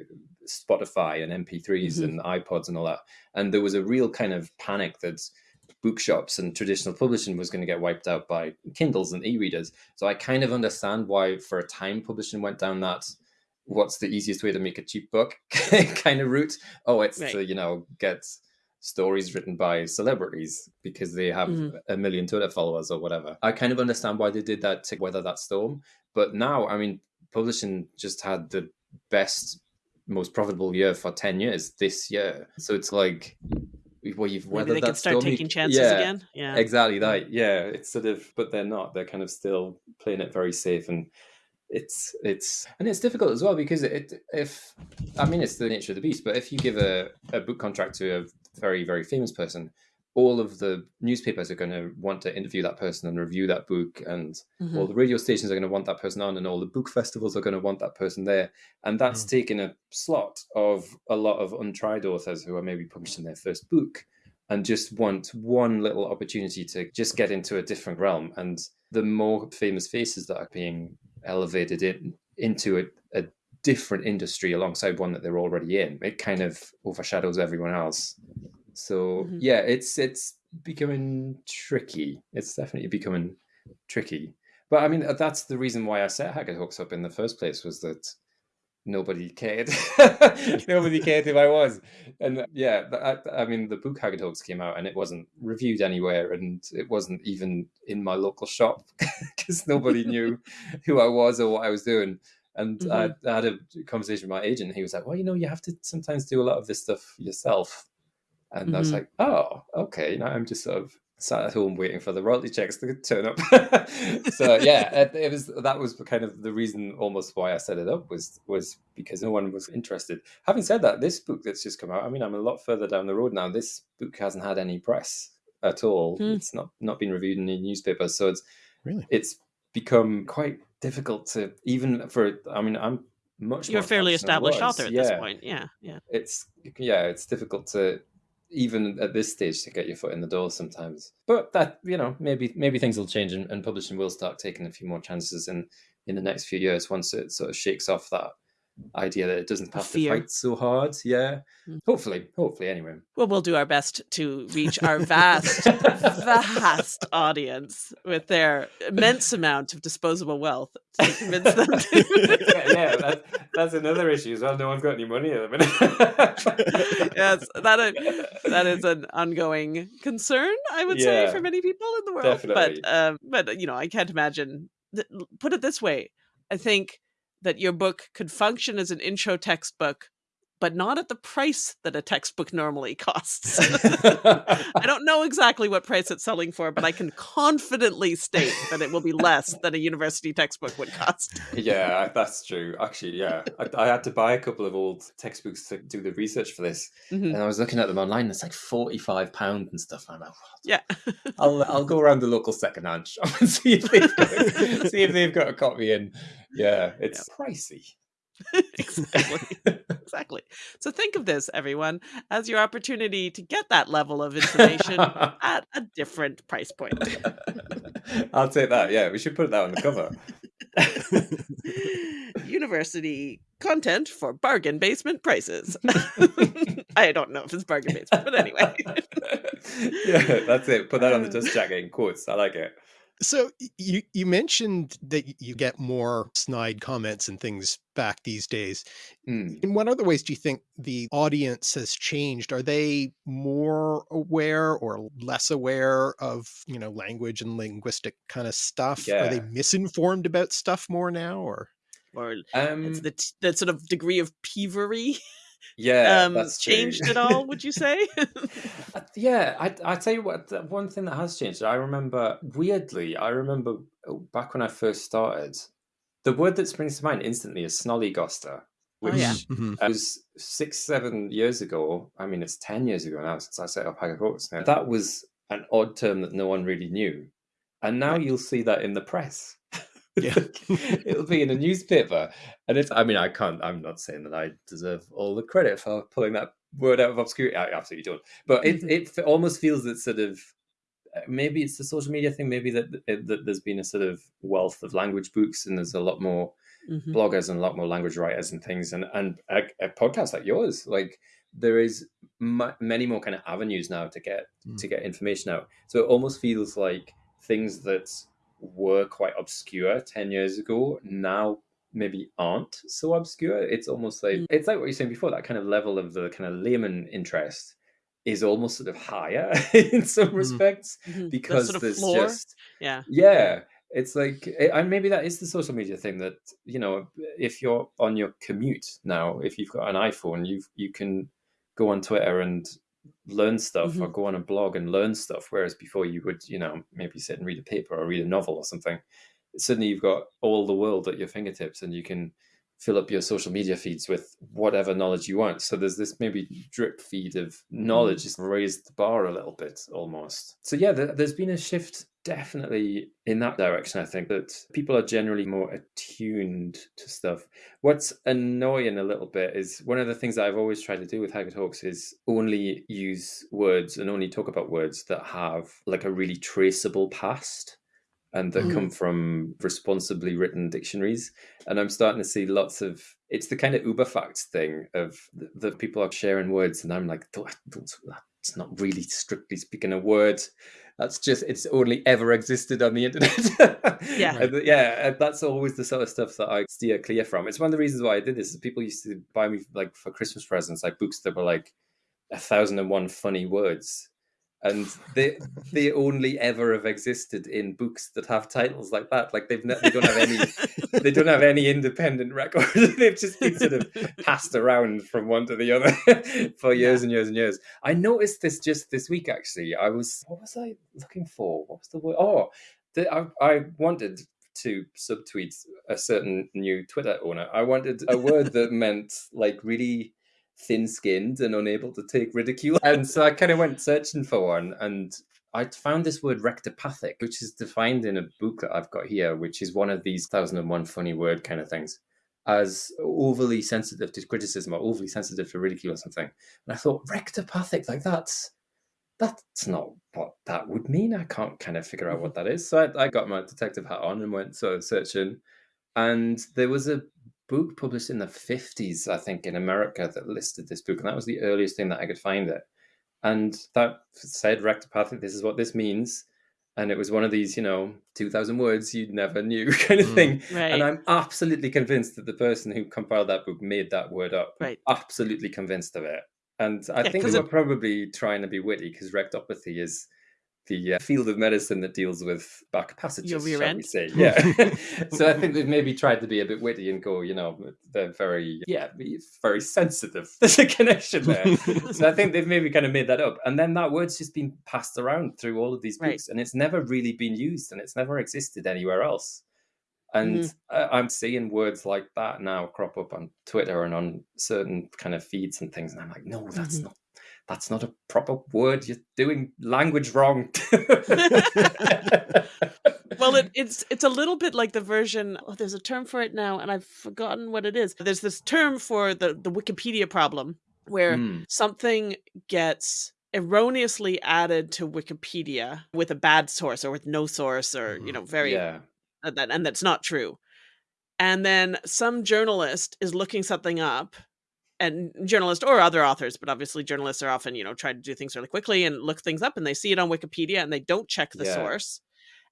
Spotify and MP3s mm-hmm. and iPods and all that. And there was a real kind of panic that bookshops and traditional publishing was going to get wiped out by Kindles and e-readers. So I kind of understand why for a time publishing went down that what's the easiest way to make a cheap book [LAUGHS] kind of route. Oh, it's right. to, you know, get stories written by celebrities because they have mm. a million Twitter followers or whatever. I kind of understand why they did that to weather that storm. But now, I mean, publishing just had the best, most profitable year for 10 years this year. So it's like, well, you've weathered Maybe they that start storm. taking chances yeah, again. Yeah, exactly that. Yeah, it's sort of, but they're not. They're kind of still playing it very safe and it's it's and it's difficult as well because it if I mean it's the nature of the beast, but if you give a, a book contract to a very very famous person, all of the newspapers are going to want to interview that person and review that book, and mm-hmm. all the radio stations are going to want that person on, and all the book festivals are going to want that person there, and that's mm. taking a slot of a lot of untried authors who are maybe publishing their first book and just want one little opportunity to just get into a different realm and the more famous faces that are being elevated in, into a, a different industry alongside one that they're already in, it kind of overshadows everyone else. So mm-hmm. yeah, it's it's becoming tricky. It's definitely becoming tricky. But I mean, that's the reason why I set Haggard Hawks up in the first place was that nobody cared. [LAUGHS] nobody cared who I was. And yeah, I, I, mean, the book Haggard Hawks came out and it wasn't reviewed anywhere and it wasn't even in my local shop [LAUGHS] because nobody knew who I was or what I was doing. And mm-hmm. I, I, had a conversation with my agent. He was like, well, you know, you have to sometimes do a lot of this stuff yourself. And mm-hmm. I was mm-hmm. like, oh, okay. Now I'm just sort of sat at home waiting for the royalty checks to turn up. [LAUGHS] so yeah, it, it, was that was kind of the reason almost why I set it up was was because no one was interested. Having said that, this book that's just come out, I mean, I'm a lot further down the road now. This book hasn't had any press at all. Hmm. It's not not been reviewed in any newspapers, so it's really it's become quite difficult to even for. I mean, I'm much. You're a fairly established author at yeah. this point. Yeah, yeah. It's yeah, it's difficult to even at this stage to get your foot in the door sometimes. But that you know maybe maybe things will change and, and publishing will start taking a few more chances in in the next few years once it sort of shakes off that idea that it doesn't have Fear. to fight so hard. Yeah, Mm. hopefully, hopefully anyway. Well, we'll do our best to reach our vast, [LAUGHS] vast audience with their immense amount of disposable wealth to convince them [LAUGHS] to. [LAUGHS] yeah, yeah that, that's another issue as well. No one's got any money at the minute. yes, that is, that is an ongoing concern, I would say, for many people in the world. definitely. But, um, but you know, I can't imagine. Put it this way: I think that your book could function as an intro textbook, but not at the price that a textbook normally [LAUGHS] costs. I [LAUGHS] don't know exactly what price it's selling for, but I can confidently state that it will be less than a university textbook would cost. yeah, that's true. Actually, yeah, I, I had to buy a couple of old textbooks to do the research for this, Mhm. and I was looking at them online. And it's like forty-five pound and stuff. I'm like, "What?" Yeah. I'll I'll go around the local second-hand shop and [LAUGHS] see if they've got, see if they've got a copy in. Yeah, it's pricey. [LAUGHS] [LAUGHS] exactly. exactly. So think of this, everyone, as your opportunity to get that level of information [LAUGHS] at a different price point. I'll take that. Yeah, we should put that on the cover. University content for bargain basement prices. I don't know if it's bargain basement, but anyway. yeah, that's it. Put that on the dust jacket in quotes. I like it. So you you mentioned that you get more snide comments and things back these days. Mm. In what other ways do you think the audience has changed? Are they more aware or less aware of, you know, language and linguistic kind of stuff? Yeah. Are they misinformed about stuff more now or or Um, it's the, t- the sort of degree of peevery [LAUGHS] yeah, um, that's true. changed at all, would you say? [LAUGHS] Uh, yeah, I I tell you what, the one thing that has changed. I remember weirdly. I remember uh, back when I first started, the word that springs to mind instantly is snollygoster, which Oh, yeah. Mhm. was six, seven years ago. I mean, it's ten years ago now since I set up Haggard Hawks. That was an odd term that no one really knew, and now Right. you'll see that in the press. Yeah. [LAUGHS] It'll be in a newspaper, and it's. I mean, I can't. I'm not saying that I deserve all the credit for pulling that word out of obscurity. I absolutely don't. But it Mhm. it almost feels that sort of uh, maybe it's the social media thing. Maybe that, that that there's been a sort of wealth of language books, and there's a lot more Mhm. bloggers and a lot more language writers and things, and and a, a podcast like yours, like there is m- many more kind of avenues now to get Mm. to get information out. So it almost feels like things that were quite obscure 10 years ago now maybe aren't so obscure. It's almost like Mm. it's like what you're saying before, that kind of level of the kind of layman interest is almost sort of higher [LAUGHS] in some Mm. respects Mhm. The because sort of there's floor. just Yeah. yeah it's like eh, and maybe that is the social media thing that you know if you're on your commute now if you've got an iphone you've you can go on twitter and learn stuff or mm-hmm. go on a blog and learn stuff whereas before you would you know maybe sit and read a paper or read a novel or something suddenly you've got all the world at your fingertips and you can fill up your social media feeds with whatever knowledge you want. So there's this maybe drip feed of mm-hmm. knowledge just raised the bar a little bit almost. So yeah there, there's been a shift definitely in that direction i think that people are generally more attuned to stuff. What's annoying a little bit is one of the things that i've always tried to do with haggard hawks is only use words and only talk about words that have like a really traceable past and that Mhm. come from responsibly written dictionaries. And i'm starting to see lots of it's the kind of uber facts thing of th- that people are sharing words and i'm like "Don't- don't- that's not really strictly speaking a word that's just it's only ever existed on the internet. [LAUGHS] Yeah. And uh, yeah and that's always the sort of stuff that i steer clear from. It's one of the reasons why i did this is people used to buy me like for christmas presents like books that were like a thousand and one funny words and they they only ever have existed in books that have titles like that. Like they've ne- they don't have any [LAUGHS] they don't have any independent record. [LAUGHS] They've just been sort of passed around from one to the other [LAUGHS] for years and years and years. I noticed this just this week actually. I was what was i looking for? What was the word? Oh the, I, I wanted to subtweet a certain new twitter owner. I wanted a word that meant like really thin-skinned and unable to take ridicule and so i kind of went searching for one and I found this word rectopathic, which is defined in a book that I've got here, which is one of these thousand and one funny word kind of things. as overly sensitive to criticism or overly sensitive to ridicule or something. And I thought, rectopathic, like that's that's not what that would mean. I can't kind of figure out what mm-hmm. that is. So I, I got my detective hat on and went sort of searching. And there was a book published in the 50s, I think, in America that listed this book. And that was the earliest thing that I could find it. And that said rectopathic, this is what this means and it was one of these you know 2000 words you'd never knew [LAUGHS] kind of mm, thing Right. and i'm absolutely convinced that the person who compiled that book made that word up Right. absolutely convinced of it and i Yeah, think they it- probably trying to be witty because rectopathy is the uh, field of medicine that deals with back passages Your rear shall end? we say yeah [LAUGHS] [LAUGHS] so i think they've maybe tried to be a bit witty and go you know they're very yeah very sensitive [LAUGHS] there's a connection there so I think they've maybe kind of made that up. And then that word's just been passed around through all of these Right. books and it's never really been used and it's never existed anywhere else. And Mhm. I- I'm seeing words like that now crop up on Twitter and on certain kind of feeds and things. And I'm like, no, that's Mhm. not. That's not a proper word. You're doing language wrong. [LAUGHS] well it, it's it's a little bit like the version oh there's a term for it now and i've forgotten what it is there's this term for the the wikipedia problem where Mm, something gets erroneously added to wikipedia with a bad source or with no source or you Mhm. know very yeah. that and that's not true and then some journalist is looking something up and journalists or other authors but obviously journalists are often you know try to do things really quickly and look things up and they see it on wikipedia and they don't check the Yeah. source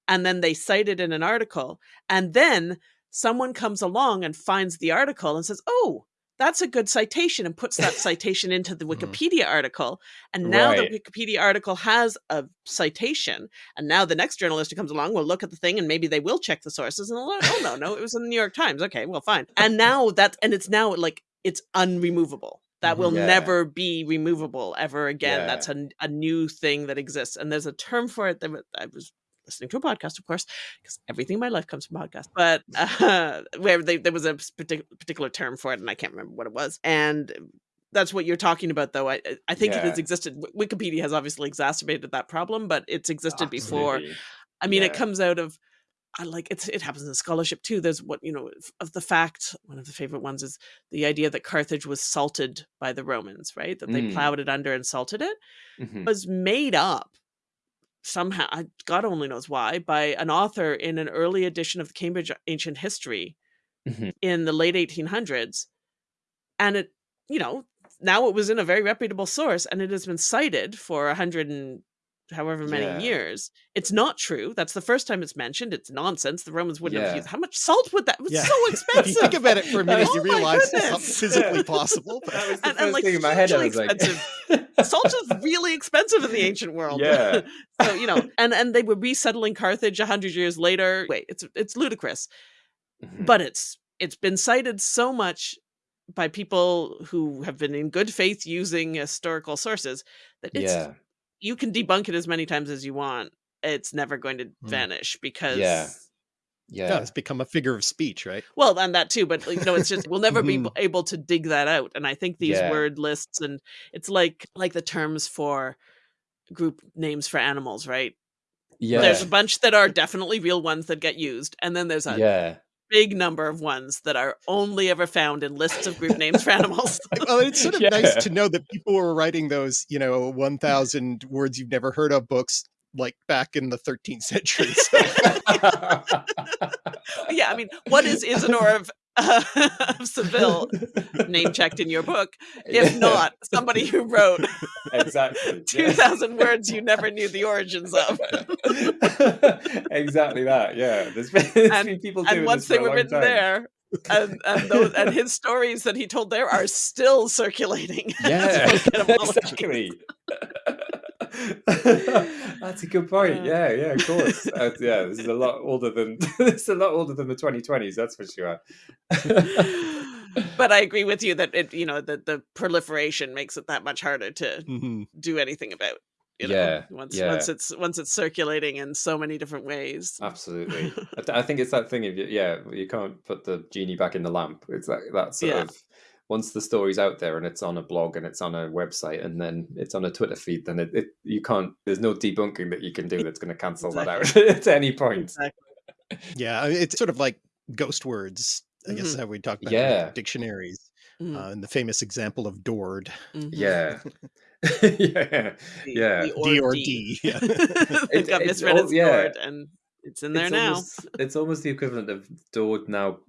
and then they cite it in an article and then someone comes along and finds the article and says oh that's a good citation and puts that [LAUGHS] citation into the Mhm. wikipedia article and now Right. the wikipedia article has a citation and now the next journalist who comes along will look at the thing and maybe they will check the sources and they'll learn, oh no no it was in the new york times okay well fine and now that and it's now like it's unremovable. That will Yeah. never be removable ever again. Yeah. that's a, a new thing that exists. And there's a term for it that i was listening to a podcast of course because everything in my life comes from podcasts but [LAUGHS] uh, where they, there was a partic- particular term for it and i can't remember what it was. And that's what you're talking about though. I i think it has existed. Wikipedia has obviously exacerbated that problem but it's existed before. I mean, it comes out of I like it's it happens in scholarship too. There's what you know of the fact. One of the favorite ones is the idea that Carthage was salted by the Romans, right? That they Mm. plowed it under and salted it Mhm. was made up somehow. God only knows why by an author in an early edition of the Cambridge Ancient History Mhm. in the late 1800s, and it you know now it was in a very reputable source and it has been cited for a hundred and however many Yeah. years. It's not true. That's the first time it's mentioned. It's nonsense. The Romans wouldn't have used how much salt would that? It was Yeah. so [LAUGHS] if you expensive. think about it for a minute, Oh you realize it's not physically Yeah. [LAUGHS] possible. but- That was the And- and, like, thing in my head. I was hugely like, [LAUGHS] Salt is really expensive in the ancient world. Yeah. so you know, and and they were resettling Carthage a hundred years later. Wait, it's it's ludicrous, Mhm. but it's it's been cited so much by people who have been in good faith using historical sources that it's yeah, you can debunk it as many times as you want. It's never going to Hmm. vanish because Yeah. yeah, yeah, it's become a figure of speech, right? well, and that too, but you know, it's just we'll never be Mhm. able to dig that out. And I think these Yeah. word lists and it's like like the terms for group names for animals, right? yeah, There's a bunch that are definitely real ones that get used, and then there's a yeah. Big number of ones that are only ever found in lists of group names for animals. [LAUGHS] Well, it's sort [LAUGHS] of Yeah. nice to know that people were writing those, you know, 1,000 words you've never heard of books like back in the 13th century. [LAUGHS] So, yeah, I mean, what is Isidore of, uh, [LAUGHS] of Seville name checked in your book? If not, somebody who wrote exactly. [LAUGHS] two thousand words you never knew the origins of. exactly that. Yeah, there's been, there's And- been people doing and once this they for were written time. there, and and, those, and his stories that he told there are still circulating. Yeah, exactly. [LAUGHS] That's a good point. Yeah. Yeah, yeah, of course. [LAUGHS] Uh, yeah, this is a lot older than [LAUGHS] this is a lot older than the 2020s. That's for sure. but I agree with you that it, you know, that the proliferation makes it that much harder to mhm. do anything about. You know, Yeah, once yeah. once it's once it's circulating in so many different ways. Absolutely. I, I think it's that thing of yeah, you can't put the genie back in the lamp. It's that that sort Yeah. of once the story's out there and it's on a blog and it's on a website and then it's on a Twitter feed, then it, it you can't. There's no debunking that you can do that's going to cancel that out [LAUGHS] at any point. Exactly. yeah, I mean, it's sort of like ghost words I guess Mhm. how we talk about Yeah. dictionaries Mhm. uh, and the famous example of Dord. Mhm. Yeah. [LAUGHS] [LAUGHS] yeah. The- Yeah. the D or or D. Yeah. it got misread all- as yeah. Dord, and it's in there it's now. Almost, it's almost the equivalent of Dord now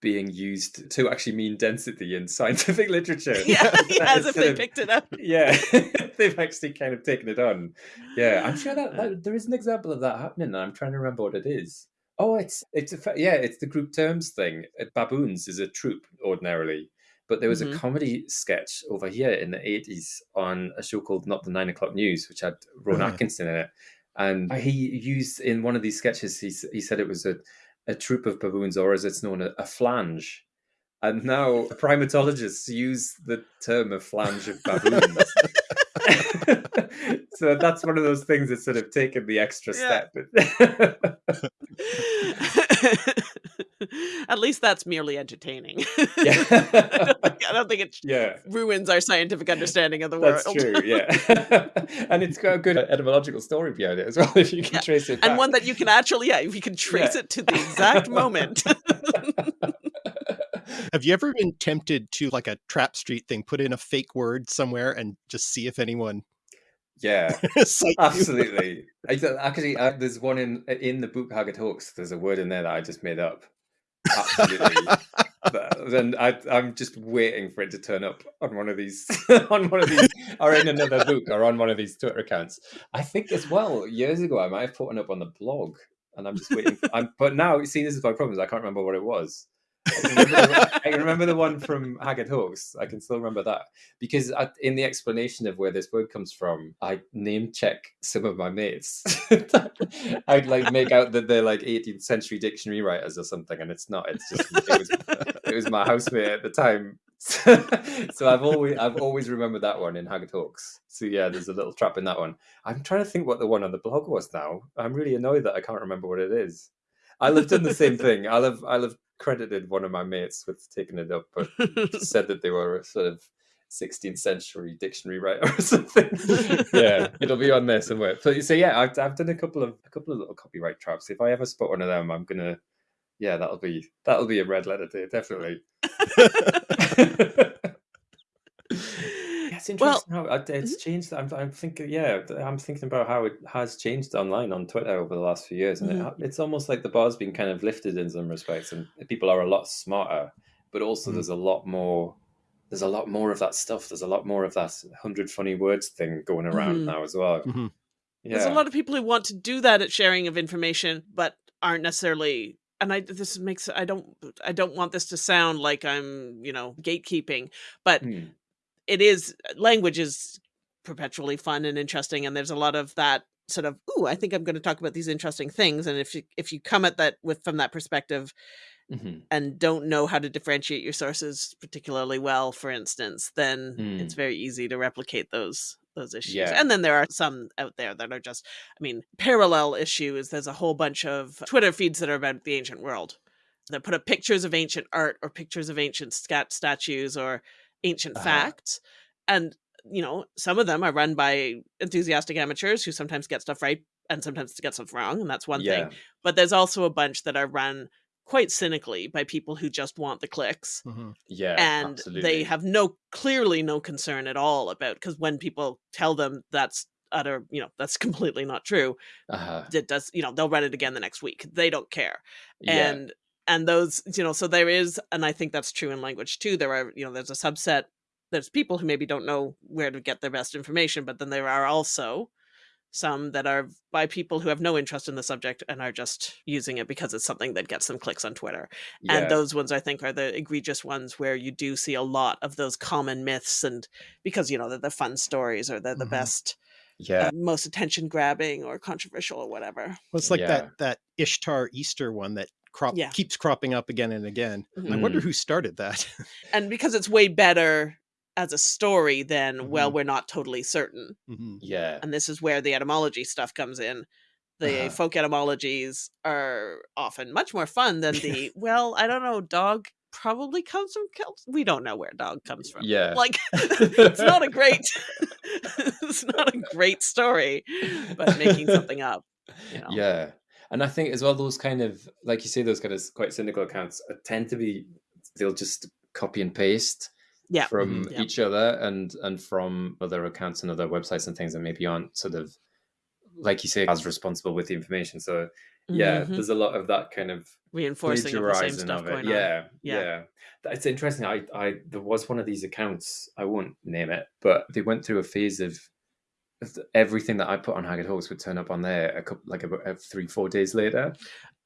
being used to actually mean density in scientific [LAUGHS] literature. yeah, [LAUGHS] That as if they of- picked it up. Yeah, [LAUGHS] they've actually kind of taken it on. Yeah, I'm sure that, that there is an example of that happening, and I'm trying to remember what it is. Oh, it's it's a, yeah, it's the group terms thing. Uh, Baboons is a troupe ordinarily, but there was Mhm. a comedy sketch over here in the 80s on a show called Not the Nine O'clock News, which had Rowan Oh, yeah. Atkinson in it, and he used in one of these sketches. He he said it was a a troop of baboons, or as it's known, a, a flange. And now [LAUGHS] primatologists use the term a flange of baboons. [LAUGHS] so that's one of those things that's sort of taken the extra Yeah. step. [LAUGHS] [LAUGHS] At least that's merely entertaining. Yeah. [LAUGHS] I, don't think, I don't think it yeah, ruins our scientific understanding of the that's world. true. Yeah, [LAUGHS] and it's got a good etymological story behind it as well. If you can Yeah, trace it, and back. one that you can actually, yeah, if you can trace Yeah. it to the exact moment. Have you ever been tempted to like a trap street thing, put in a fake word somewhere and just see if anyone yeah, absolutely. Actually, uh, there's one in in the book Haggard Hawks. There's a word in there that I just made up. Absolutely. [LAUGHS] Then I, I'm just waiting for it to turn up on one of these, [LAUGHS] on one of these, or in another book, or on one of these Twitter accounts. I think as well years ago I might have put one up on the blog, and I'm just waiting. I'm, but now, see, this is my problem. Is I can't remember what it was. I remember, the, I one from Haggard Hawks. I can still remember that because I, in the explanation of where this word comes from, I name check some of my mates. [LAUGHS] I'd like make out that they're like 18th century dictionary writers or something, and it's not. It's just it was, it was my housemate at the time. [LAUGHS] so I've always I've always remembered that one in Haggard Hawks. So yeah, there's a little trap in that one. I'm trying to think what the one on the blog was now. I'm really annoyed that I can't remember what it is. Have done the same thing. Have I'll have credited one of my mates with taking it up, but [LAUGHS] said that they were a sort of 16th century dictionary writer or [LAUGHS] something. yeah, [LAUGHS] it'll be on there somewhere. So, so yeah, I've, I've done a couple of a couple of little copyright traps. If I ever spot one of them, I'm gonna yeah, that'll be that'll be a red letter day, definitely. Yeah, it's Well, interesting how it- it's changed. I'm, I'm thinking, yeah, I'm thinking about how it has changed online on Twitter over the last few years, and it, it's almost like the bar's been kind of lifted in some respects, and people are a lot smarter. But also, Mhm. there's a lot more. There's a lot more of that stuff. There's a lot more of that hundred funny words thing going around Mhm. now as well. Yeah, There's a lot of people who want to do that at sharing of information, but aren't necessarily. And I this makes I don't I don't want this to sound like I'm you know gatekeeping, but Hmm. It is language is perpetually fun and interesting, and there's a lot of that sort of ooh I think I'm going to talk about these interesting things, and if you if you come at that with from that perspective Mhm. and don't know how to differentiate your sources particularly well, for instance, then it's Mm. very easy to replicate those those issues. Yeah. And then there are some out there that are just, I mean, parallel issues. there's a whole bunch of Twitter feeds that are about the ancient world that put up pictures of ancient art or pictures of ancient scat statues or ancient Uh-huh. facts. And, you know, some of them are run by enthusiastic amateurs who sometimes get stuff right and sometimes get stuff wrong. And that's one yeah, thing. But there's also a bunch that are run quite cynically by people who just want the clicks Mhm. yeah, and absolutely. they have no clearly no concern at all about because when people tell them that's utter you know that's [LAUGHS] completely not true uh-huh. it does you know they'll run it again the next week they don't care yeah, and and those you know so there is and i think that's true in language too there are you know there's a subset there's people who maybe don't know where to get their best information but then there are also some that are by people who have no interest in the subject and are just using it because it's something that gets them clicks on twitter yeah. and those ones i think are the egregious ones where you do see a lot of those common myths and because you know they're the fun stories or they're the Mhm. best yeah, uh, most attention grabbing or controversial or whatever Well, it's like Yeah. that that Ishtar Easter one that crop Yeah. keeps cropping up again and again. I Mhm. wonder Mm. who started that. and because it's way better as a story than well Mhm. we're not totally certain Mhm. yeah, and this is where the etymology stuff comes in the Uh-huh. folk etymologies are often much more fun than the [LAUGHS] well i don't know dog probably comes from Celts. we don't know where dog comes from yeah. like [LAUGHS] [LAUGHS] it's not a great it's not a great story but making something up you know Yeah. And I think as well, those kind of, like you say, those kind of quite cynical accounts uh, tend to be they'll just copy and paste Yeah. from Mhm. Yeah. each other and and from other accounts and other websites and things that maybe aren't sort of like you say as responsible with the information. So yeah, Mhm. there's a lot of that kind of Reinforcing of the same stuff of it. going on. Yeah, Yeah. yeah, It's interesting. I, I, there was one of these accounts. I won't name it, but they went through a phase of of the- everything that I put on Haggard Hawks would turn up on there a couple, like about uh, three, four days later.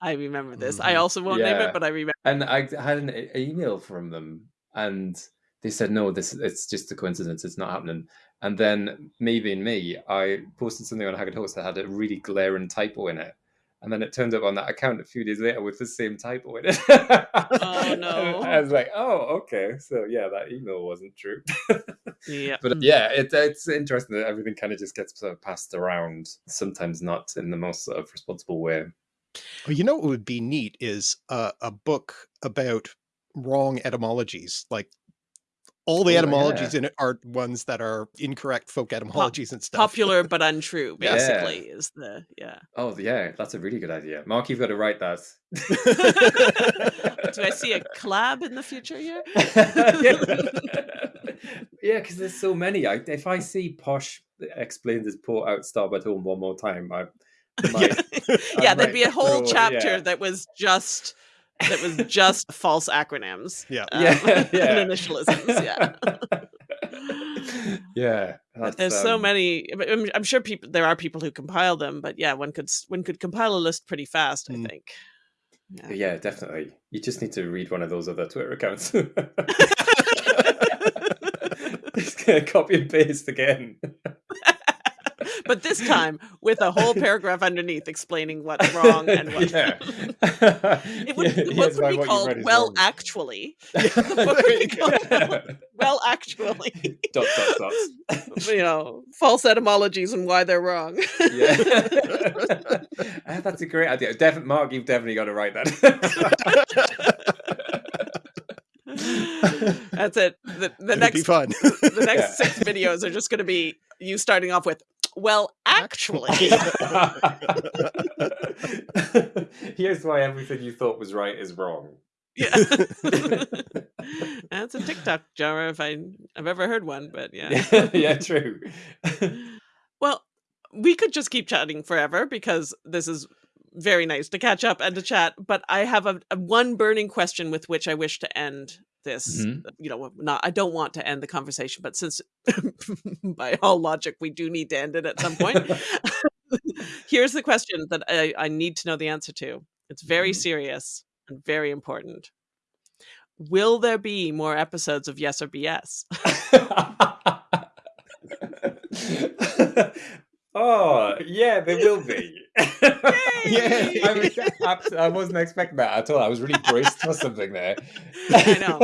I remember this. I Mhm. also won't name it, but I remember. And I had an e- email from them, and they said, "No, this it's just a coincidence. It's not happening." And then me being me, I posted something on Haggard Hawks that had a really glaring typo in it. And then it turned up on that account a few days later with the same typo in it. Oh, no. [LAUGHS] I was like, oh, okay. So yeah, that email wasn't true. Yeah. [LAUGHS] but yeah, it, it's interesting that everything kind of just gets sort of passed around, sometimes not in the most sort of responsible way. Well, you know what would be neat is uh, a book about wrong etymologies. Like all the Oh, etymologies in it are ones that are incorrect folk etymologies and stuff. Popular [LAUGHS] but untrue, Yeah. basically, is the yeah. Oh yeah, that's a really good idea. Mark, you've got to write that. [LAUGHS] Do I see a collab in the future here? [LAUGHS] yeah, because there's so many. I, if I see Posh explains his port out starboard home one more time, I might. yeah, I there'd be a whole throw- chapter yeah. that was just that was [LAUGHS] just false acronyms. Yeah. um, Yeah, [LAUGHS] yeah. and initialisms. Yeah. [LAUGHS] yeah. But that's, there's so um, many. I'm, I'm sure people there are people who compile them, but yeah, one could one could compile a list pretty fast. I Mm. think. Yeah. Yeah, definitely. You just need to read one of those other Twitter accounts. just gonna copy and paste again. But this time with a whole paragraph underneath explaining what's wrong and what's yeah. It would, [LAUGHS] [LAUGHS] the book would be called "Well, Actually." The book would be called "Well, Actually." [LAUGHS] dot dot dots. you know, false etymologies and why they're wrong. Yeah, Ah, that's a great idea. Definitely, Mark, you've definitely got to write that. That's it. The, the It'd be next fun. the next Yeah. six videos are just going to be you starting off with, "Well, actually." [LAUGHS] [LAUGHS] Here's why everything you thought was right is wrong. yeah. [LAUGHS] That's a TikTok genre if I I've ever heard one, but yeah. Yeah, yeah, true. Well, we could just keep chatting forever because this is very nice to catch up and to chat. But I have a, a one burning question with which I wish to end this. Mhm. You know, not I don't want to end the conversation, but since [LAUGHS] by all logic we do need to end it at some point. [LAUGHS] [LAUGHS] Here's the question that I, I need to know the answer to. It's very Mhm. serious and very important. Will there be more episodes of Yes or BS? Oh, yeah, there will be. [LAUGHS] Yay! I, was, abs- I wasn't expecting that at all. I was really braced for something there. [LAUGHS] I know.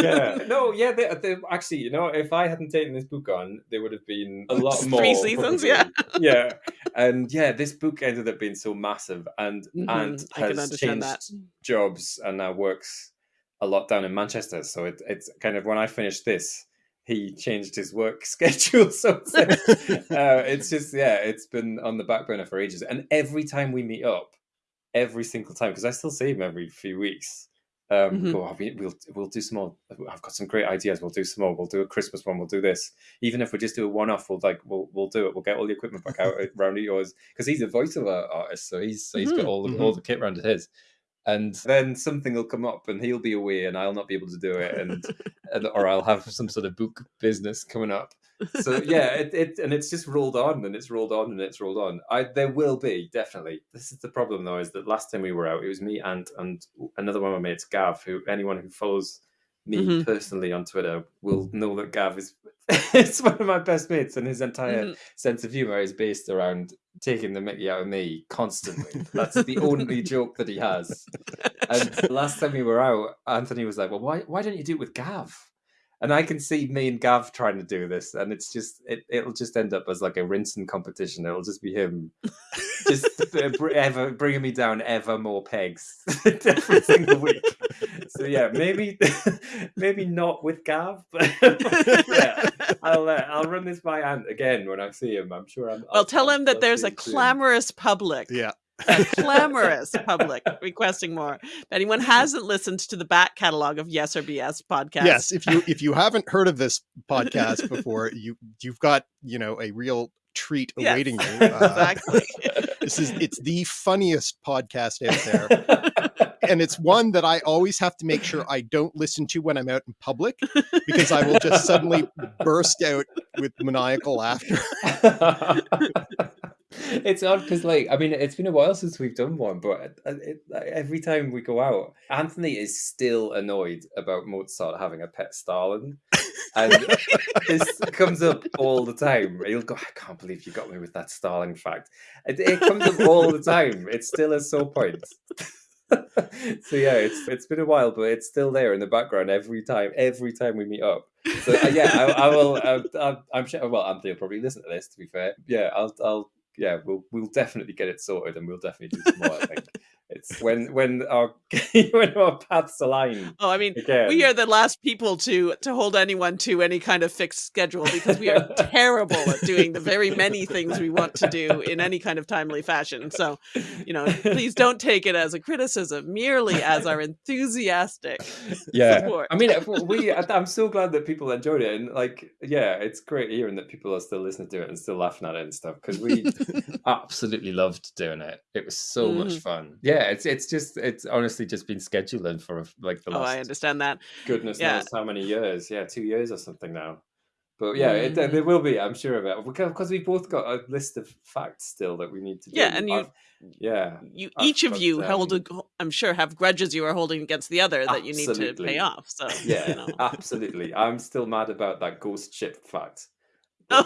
yeah. [LAUGHS] No, yeah, they, they, actually, you know, if I hadn't taken this book on, there would have been a lot Three more. seasons, probably. yeah. yeah. And yeah, this book ended up being so massive and Mhm, and has changed that. jobs and now works a lot down in Manchester. So it, it's kind of when I finished this, he changed his work [LAUGHS] schedule. So it's, [LAUGHS] uh, it's just yeah, it's been on the back burner for ages. And every time we meet up, every single time, because I still see him every few weeks. Um, Mhm. go, "Oh, we, we'll we'll do some more. I've got some great ideas. We'll do some more. We'll do a Christmas one. We'll do this. Even if we just do a one off, we'll like we'll we'll do it. We'll get all the equipment back out [LAUGHS] around yours because he's a voiceover artist, so he's so he's got Mhm. all the all the kit around his. And then something will come up, and he'll be away, and I'll not be able to do it, and, [LAUGHS] and or I'll have some sort of book business coming up. So yeah, it, it and it's just rolled on, and it's rolled on, and it's rolled on. I there will be definitely. This is the problem though, is that last time we were out, it was me and and another one of my mates, Gav, who anyone who follows me Mhm. personally on Twitter will know that Gav is [LAUGHS] it's one of my best mates, and his entire Mhm. sense of humor is based around taking the mickey out of me constantly. That's the only [LAUGHS] joke that he has. And last time we were out, Anthony was like, "Well, why why don't you do it with Gav?" And I can see me and Gav trying to do this, and it's just it, it'll just end up as like a rinsing competition. It'll just be him, [LAUGHS] just uh, ever bringing me down ever more pegs [LAUGHS] every single week. So yeah, maybe [LAUGHS] maybe not with Gav, but yeah, I'll uh, I'll run this by Ant again when I see him. I'm sure I'm. Well, I'll- tell him that I'll there's a him soon. clamorous public yeah. A [LAUGHS] clamorous public requesting more. If anyone hasn't listened to the back catalog of Yes or BS podcast, Yes, if you if you haven't heard of this podcast before, you you've got you know a real treat [LAUGHS] Yes, awaiting you. [LAUGHS] Uh, exactly. this is it's the funniest podcast out there, and it's one that I always have to make sure I don't listen to when I'm out in public because I will just suddenly burst out with maniacal laughter. [LAUGHS] it's odd because, like, I mean, it's been a while since we've done one, but uh, it, like, every time we go out, Anthony is still annoyed about Mozart having a pet starling. And [LAUGHS] this comes up all the time. He'll go, I can't believe you got me with that starling fact. It, it comes up all the time. It's still a sore point. [LAUGHS] so yeah, it's it's been a while, but it's still there in the background every time. Every time we meet up. So uh, yeah, I, I will. Uh, I'm, I'm sure. Well, Anthony will probably listen to this. To be fair, yeah, I'll. I'll. Yeah, we'll we'll definitely get it sorted, and we'll definitely do some more. I think it's [LAUGHS] when when our [LAUGHS] when our paths align. Oh, I mean, again. we are the last people to to hold anyone to any kind of fixed schedule because we are [LAUGHS] terrible at doing the very many things we want to do in any kind of timely fashion. So, you know, please don't take it as a criticism, merely as our enthusiastic yeah support. i mean we i'm so glad that people enjoyed it and like yeah it's great hearing that people are still listening to it and still laughing at it and stuff because we absolutely loved doing it it was so much Mhm. fun yeah it's it's just it's honestly just been scheduling for like the Oh, I understand that. goodness Yeah. knows how many years yeah two years or something now but yeah it, Mhm. there will be i'm sure of it because we've both got a list of facts still that we need to do Yeah, and you- I've- yeah You Uh, each of you hold, um, a, I'm sure, have grudges you are holding against the other that you need to pay off. So yeah you know. absolutely i'm still mad about that ghost ship fact [LAUGHS] Oh.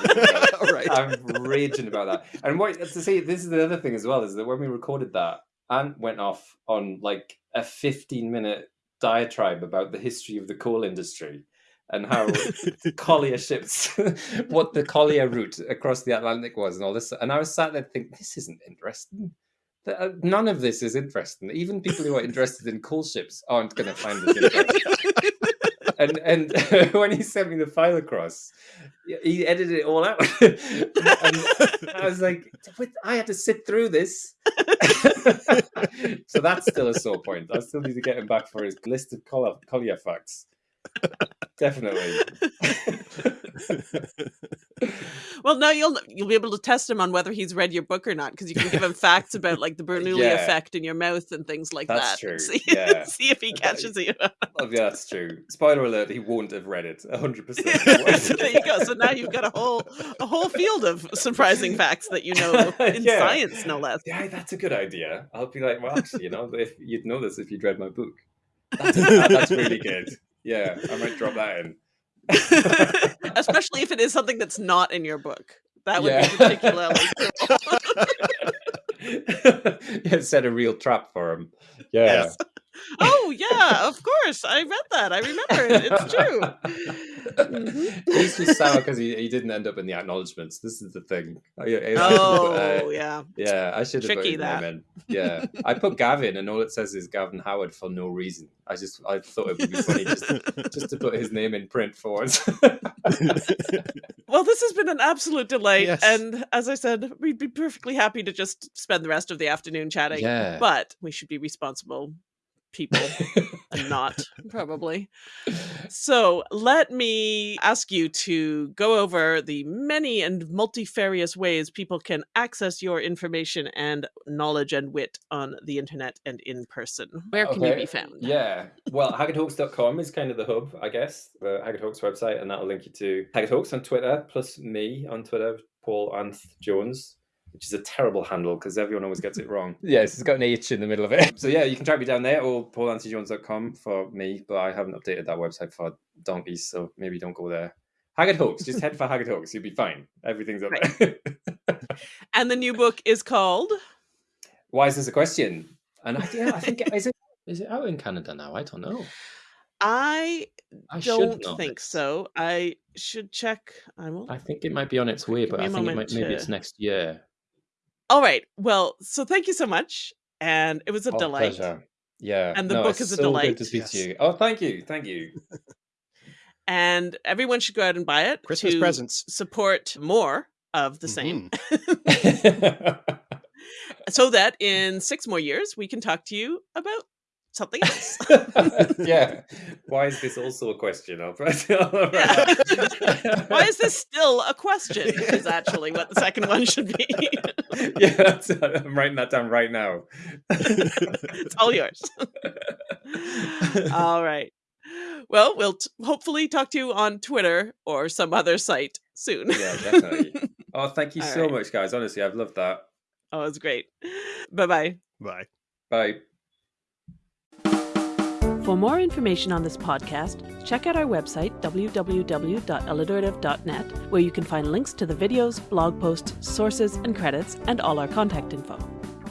right. [LAUGHS] I'm raging about that. And what to see, this is the other thing as well, is that when we recorded that, Ant went off on like a 15 minute diatribe about the history of the coal industry and how [LAUGHS] collier ships, [LAUGHS] what the collier route across the Atlantic was, and all this. And I was sat there thinking, this isn't interesting. Uh, None of this is interesting. Even people who are interested in coal ships aren't going to find this interesting. [LAUGHS] and and [LAUGHS] when he sent me the file across, he edited it all out. [LAUGHS] I was like, "Wait, I had to sit through this. [LAUGHS] so that's still a sore point. I still need to get him back for his list of collier facts. Definitely. [LAUGHS] well, no, you'll you'll be able to test him on whether he's read your book or not because you can give him facts about like the [LAUGHS] Bernoulli Yeah. effect in your mouth and things like that. That's that. true, See, yeah. [LAUGHS] see if he catches you. Oh, yeah, that's true. Spoiler alert: he won't have read it. hundred percent. so there you go. So now you've got a whole a whole field of surprising facts that you know in Yeah. science, no less. Yeah, that's a good idea. I'll be like, well, actually, you know, if you'd know this if you'd read my book. That's, that's really good. Yeah, I might drop that in. [LAUGHS] Especially if it is something that's not in your book. That would Yeah. be particularly [LAUGHS] cool. [LAUGHS] yeah, set a real trap for him. Yeah. Yes. Oh yeah, of course. I read that. I remember it. It's true. [LAUGHS] Mhm. He's just sour because he, he didn't end up in the acknowledgements. This is the thing. I- I- I Oh uh, yeah. yeah, I should have put Tricky, that. name in. Yeah, I put Gavin, and all it says is Gavin Howard for no reason. I just I thought it would be funny just just to put his name in print for us. [LAUGHS] Well, this has been an absolute delight. Yes. And as I said, we'd be perfectly happy to just spend the rest of the afternoon chatting. yeah, But we should be responsible people [LAUGHS] and not, probably. [LAUGHS] So let me ask you to go over the many and multifarious ways people can access your information and knowledge and wit on the internet and in person. Where can you be found? Yeah. Well, haggardhawks.com is kind of the hub, I guess, the Haggard Hawks website, and that'll link you to Haggard Hawks on Twitter, plus me on Twitter, Paul Anth Jones, which is a terrible handle because everyone always gets it [LAUGHS] wrong. yes, it's got an H in the middle of it. So yeah, you can track me down there or paulanthonyjones.com for me, but I haven't updated that website for donkeys, so maybe don't go there. Haggard Hawks, just head for Haggard Hawks, you'll be fine. Everything's up there. [LAUGHS] And the new book is called Why is this a question? And I, yeah, I think is it is it out in Canada now? I don't know. I I should don't think so. I should check. I will. I think it might be on its way, Give but I think it might, maybe it's next year. All right. Well, so thank you so much. And it was a Oh, delight. pleasure. Yeah, And the no, book is a so delight. Good to speak to you. Oh, thank you, thank you. [LAUGHS] And everyone should go out and buy it. Christmas to presents. Support more of the same. Mhm. [LAUGHS] so that [LAUGHS] in six more years we can talk to you about something else. yeah. Why is this also a question? I'll Yeah. Why is this still a question? Is actually what the second one should be. [LAUGHS] yeah, that's, I'm writing that down right now. it's all yours. [LAUGHS] all right. Well, we'll t- hopefully talk to you on Twitter or some other site soon. yeah, definitely. [LAUGHS] Oh, thank you All so right. much, guys. Honestly, I've loved that. Oh, it's great. Bye bye bye. Bye. For more information on this podcast, check out our website, www.alliterative.net, where you can find links to the videos, blog posts, sources, and credits, and all our contact info.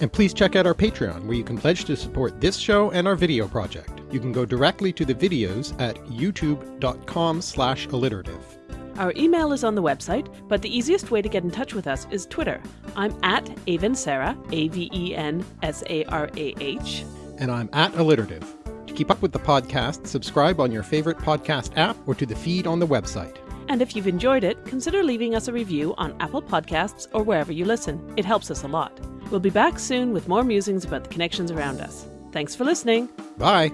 And please check out our Patreon, where you can pledge to support this show and our video project. You can go directly to the videos at youtube.com slash alliterative. Our email is on the website, but the easiest way to get in touch with us is Twitter. I'm at Aven Sarah, A V E N S A R A H. And I'm at alliterative. Keep up with the podcast, subscribe on your favorite podcast app or to the feed on the website. And if you've enjoyed it, consider leaving us a review on Apple Podcasts or wherever you listen. It helps us a lot. We'll be back soon with more musings about the connections around us. Thanks for listening. Bye!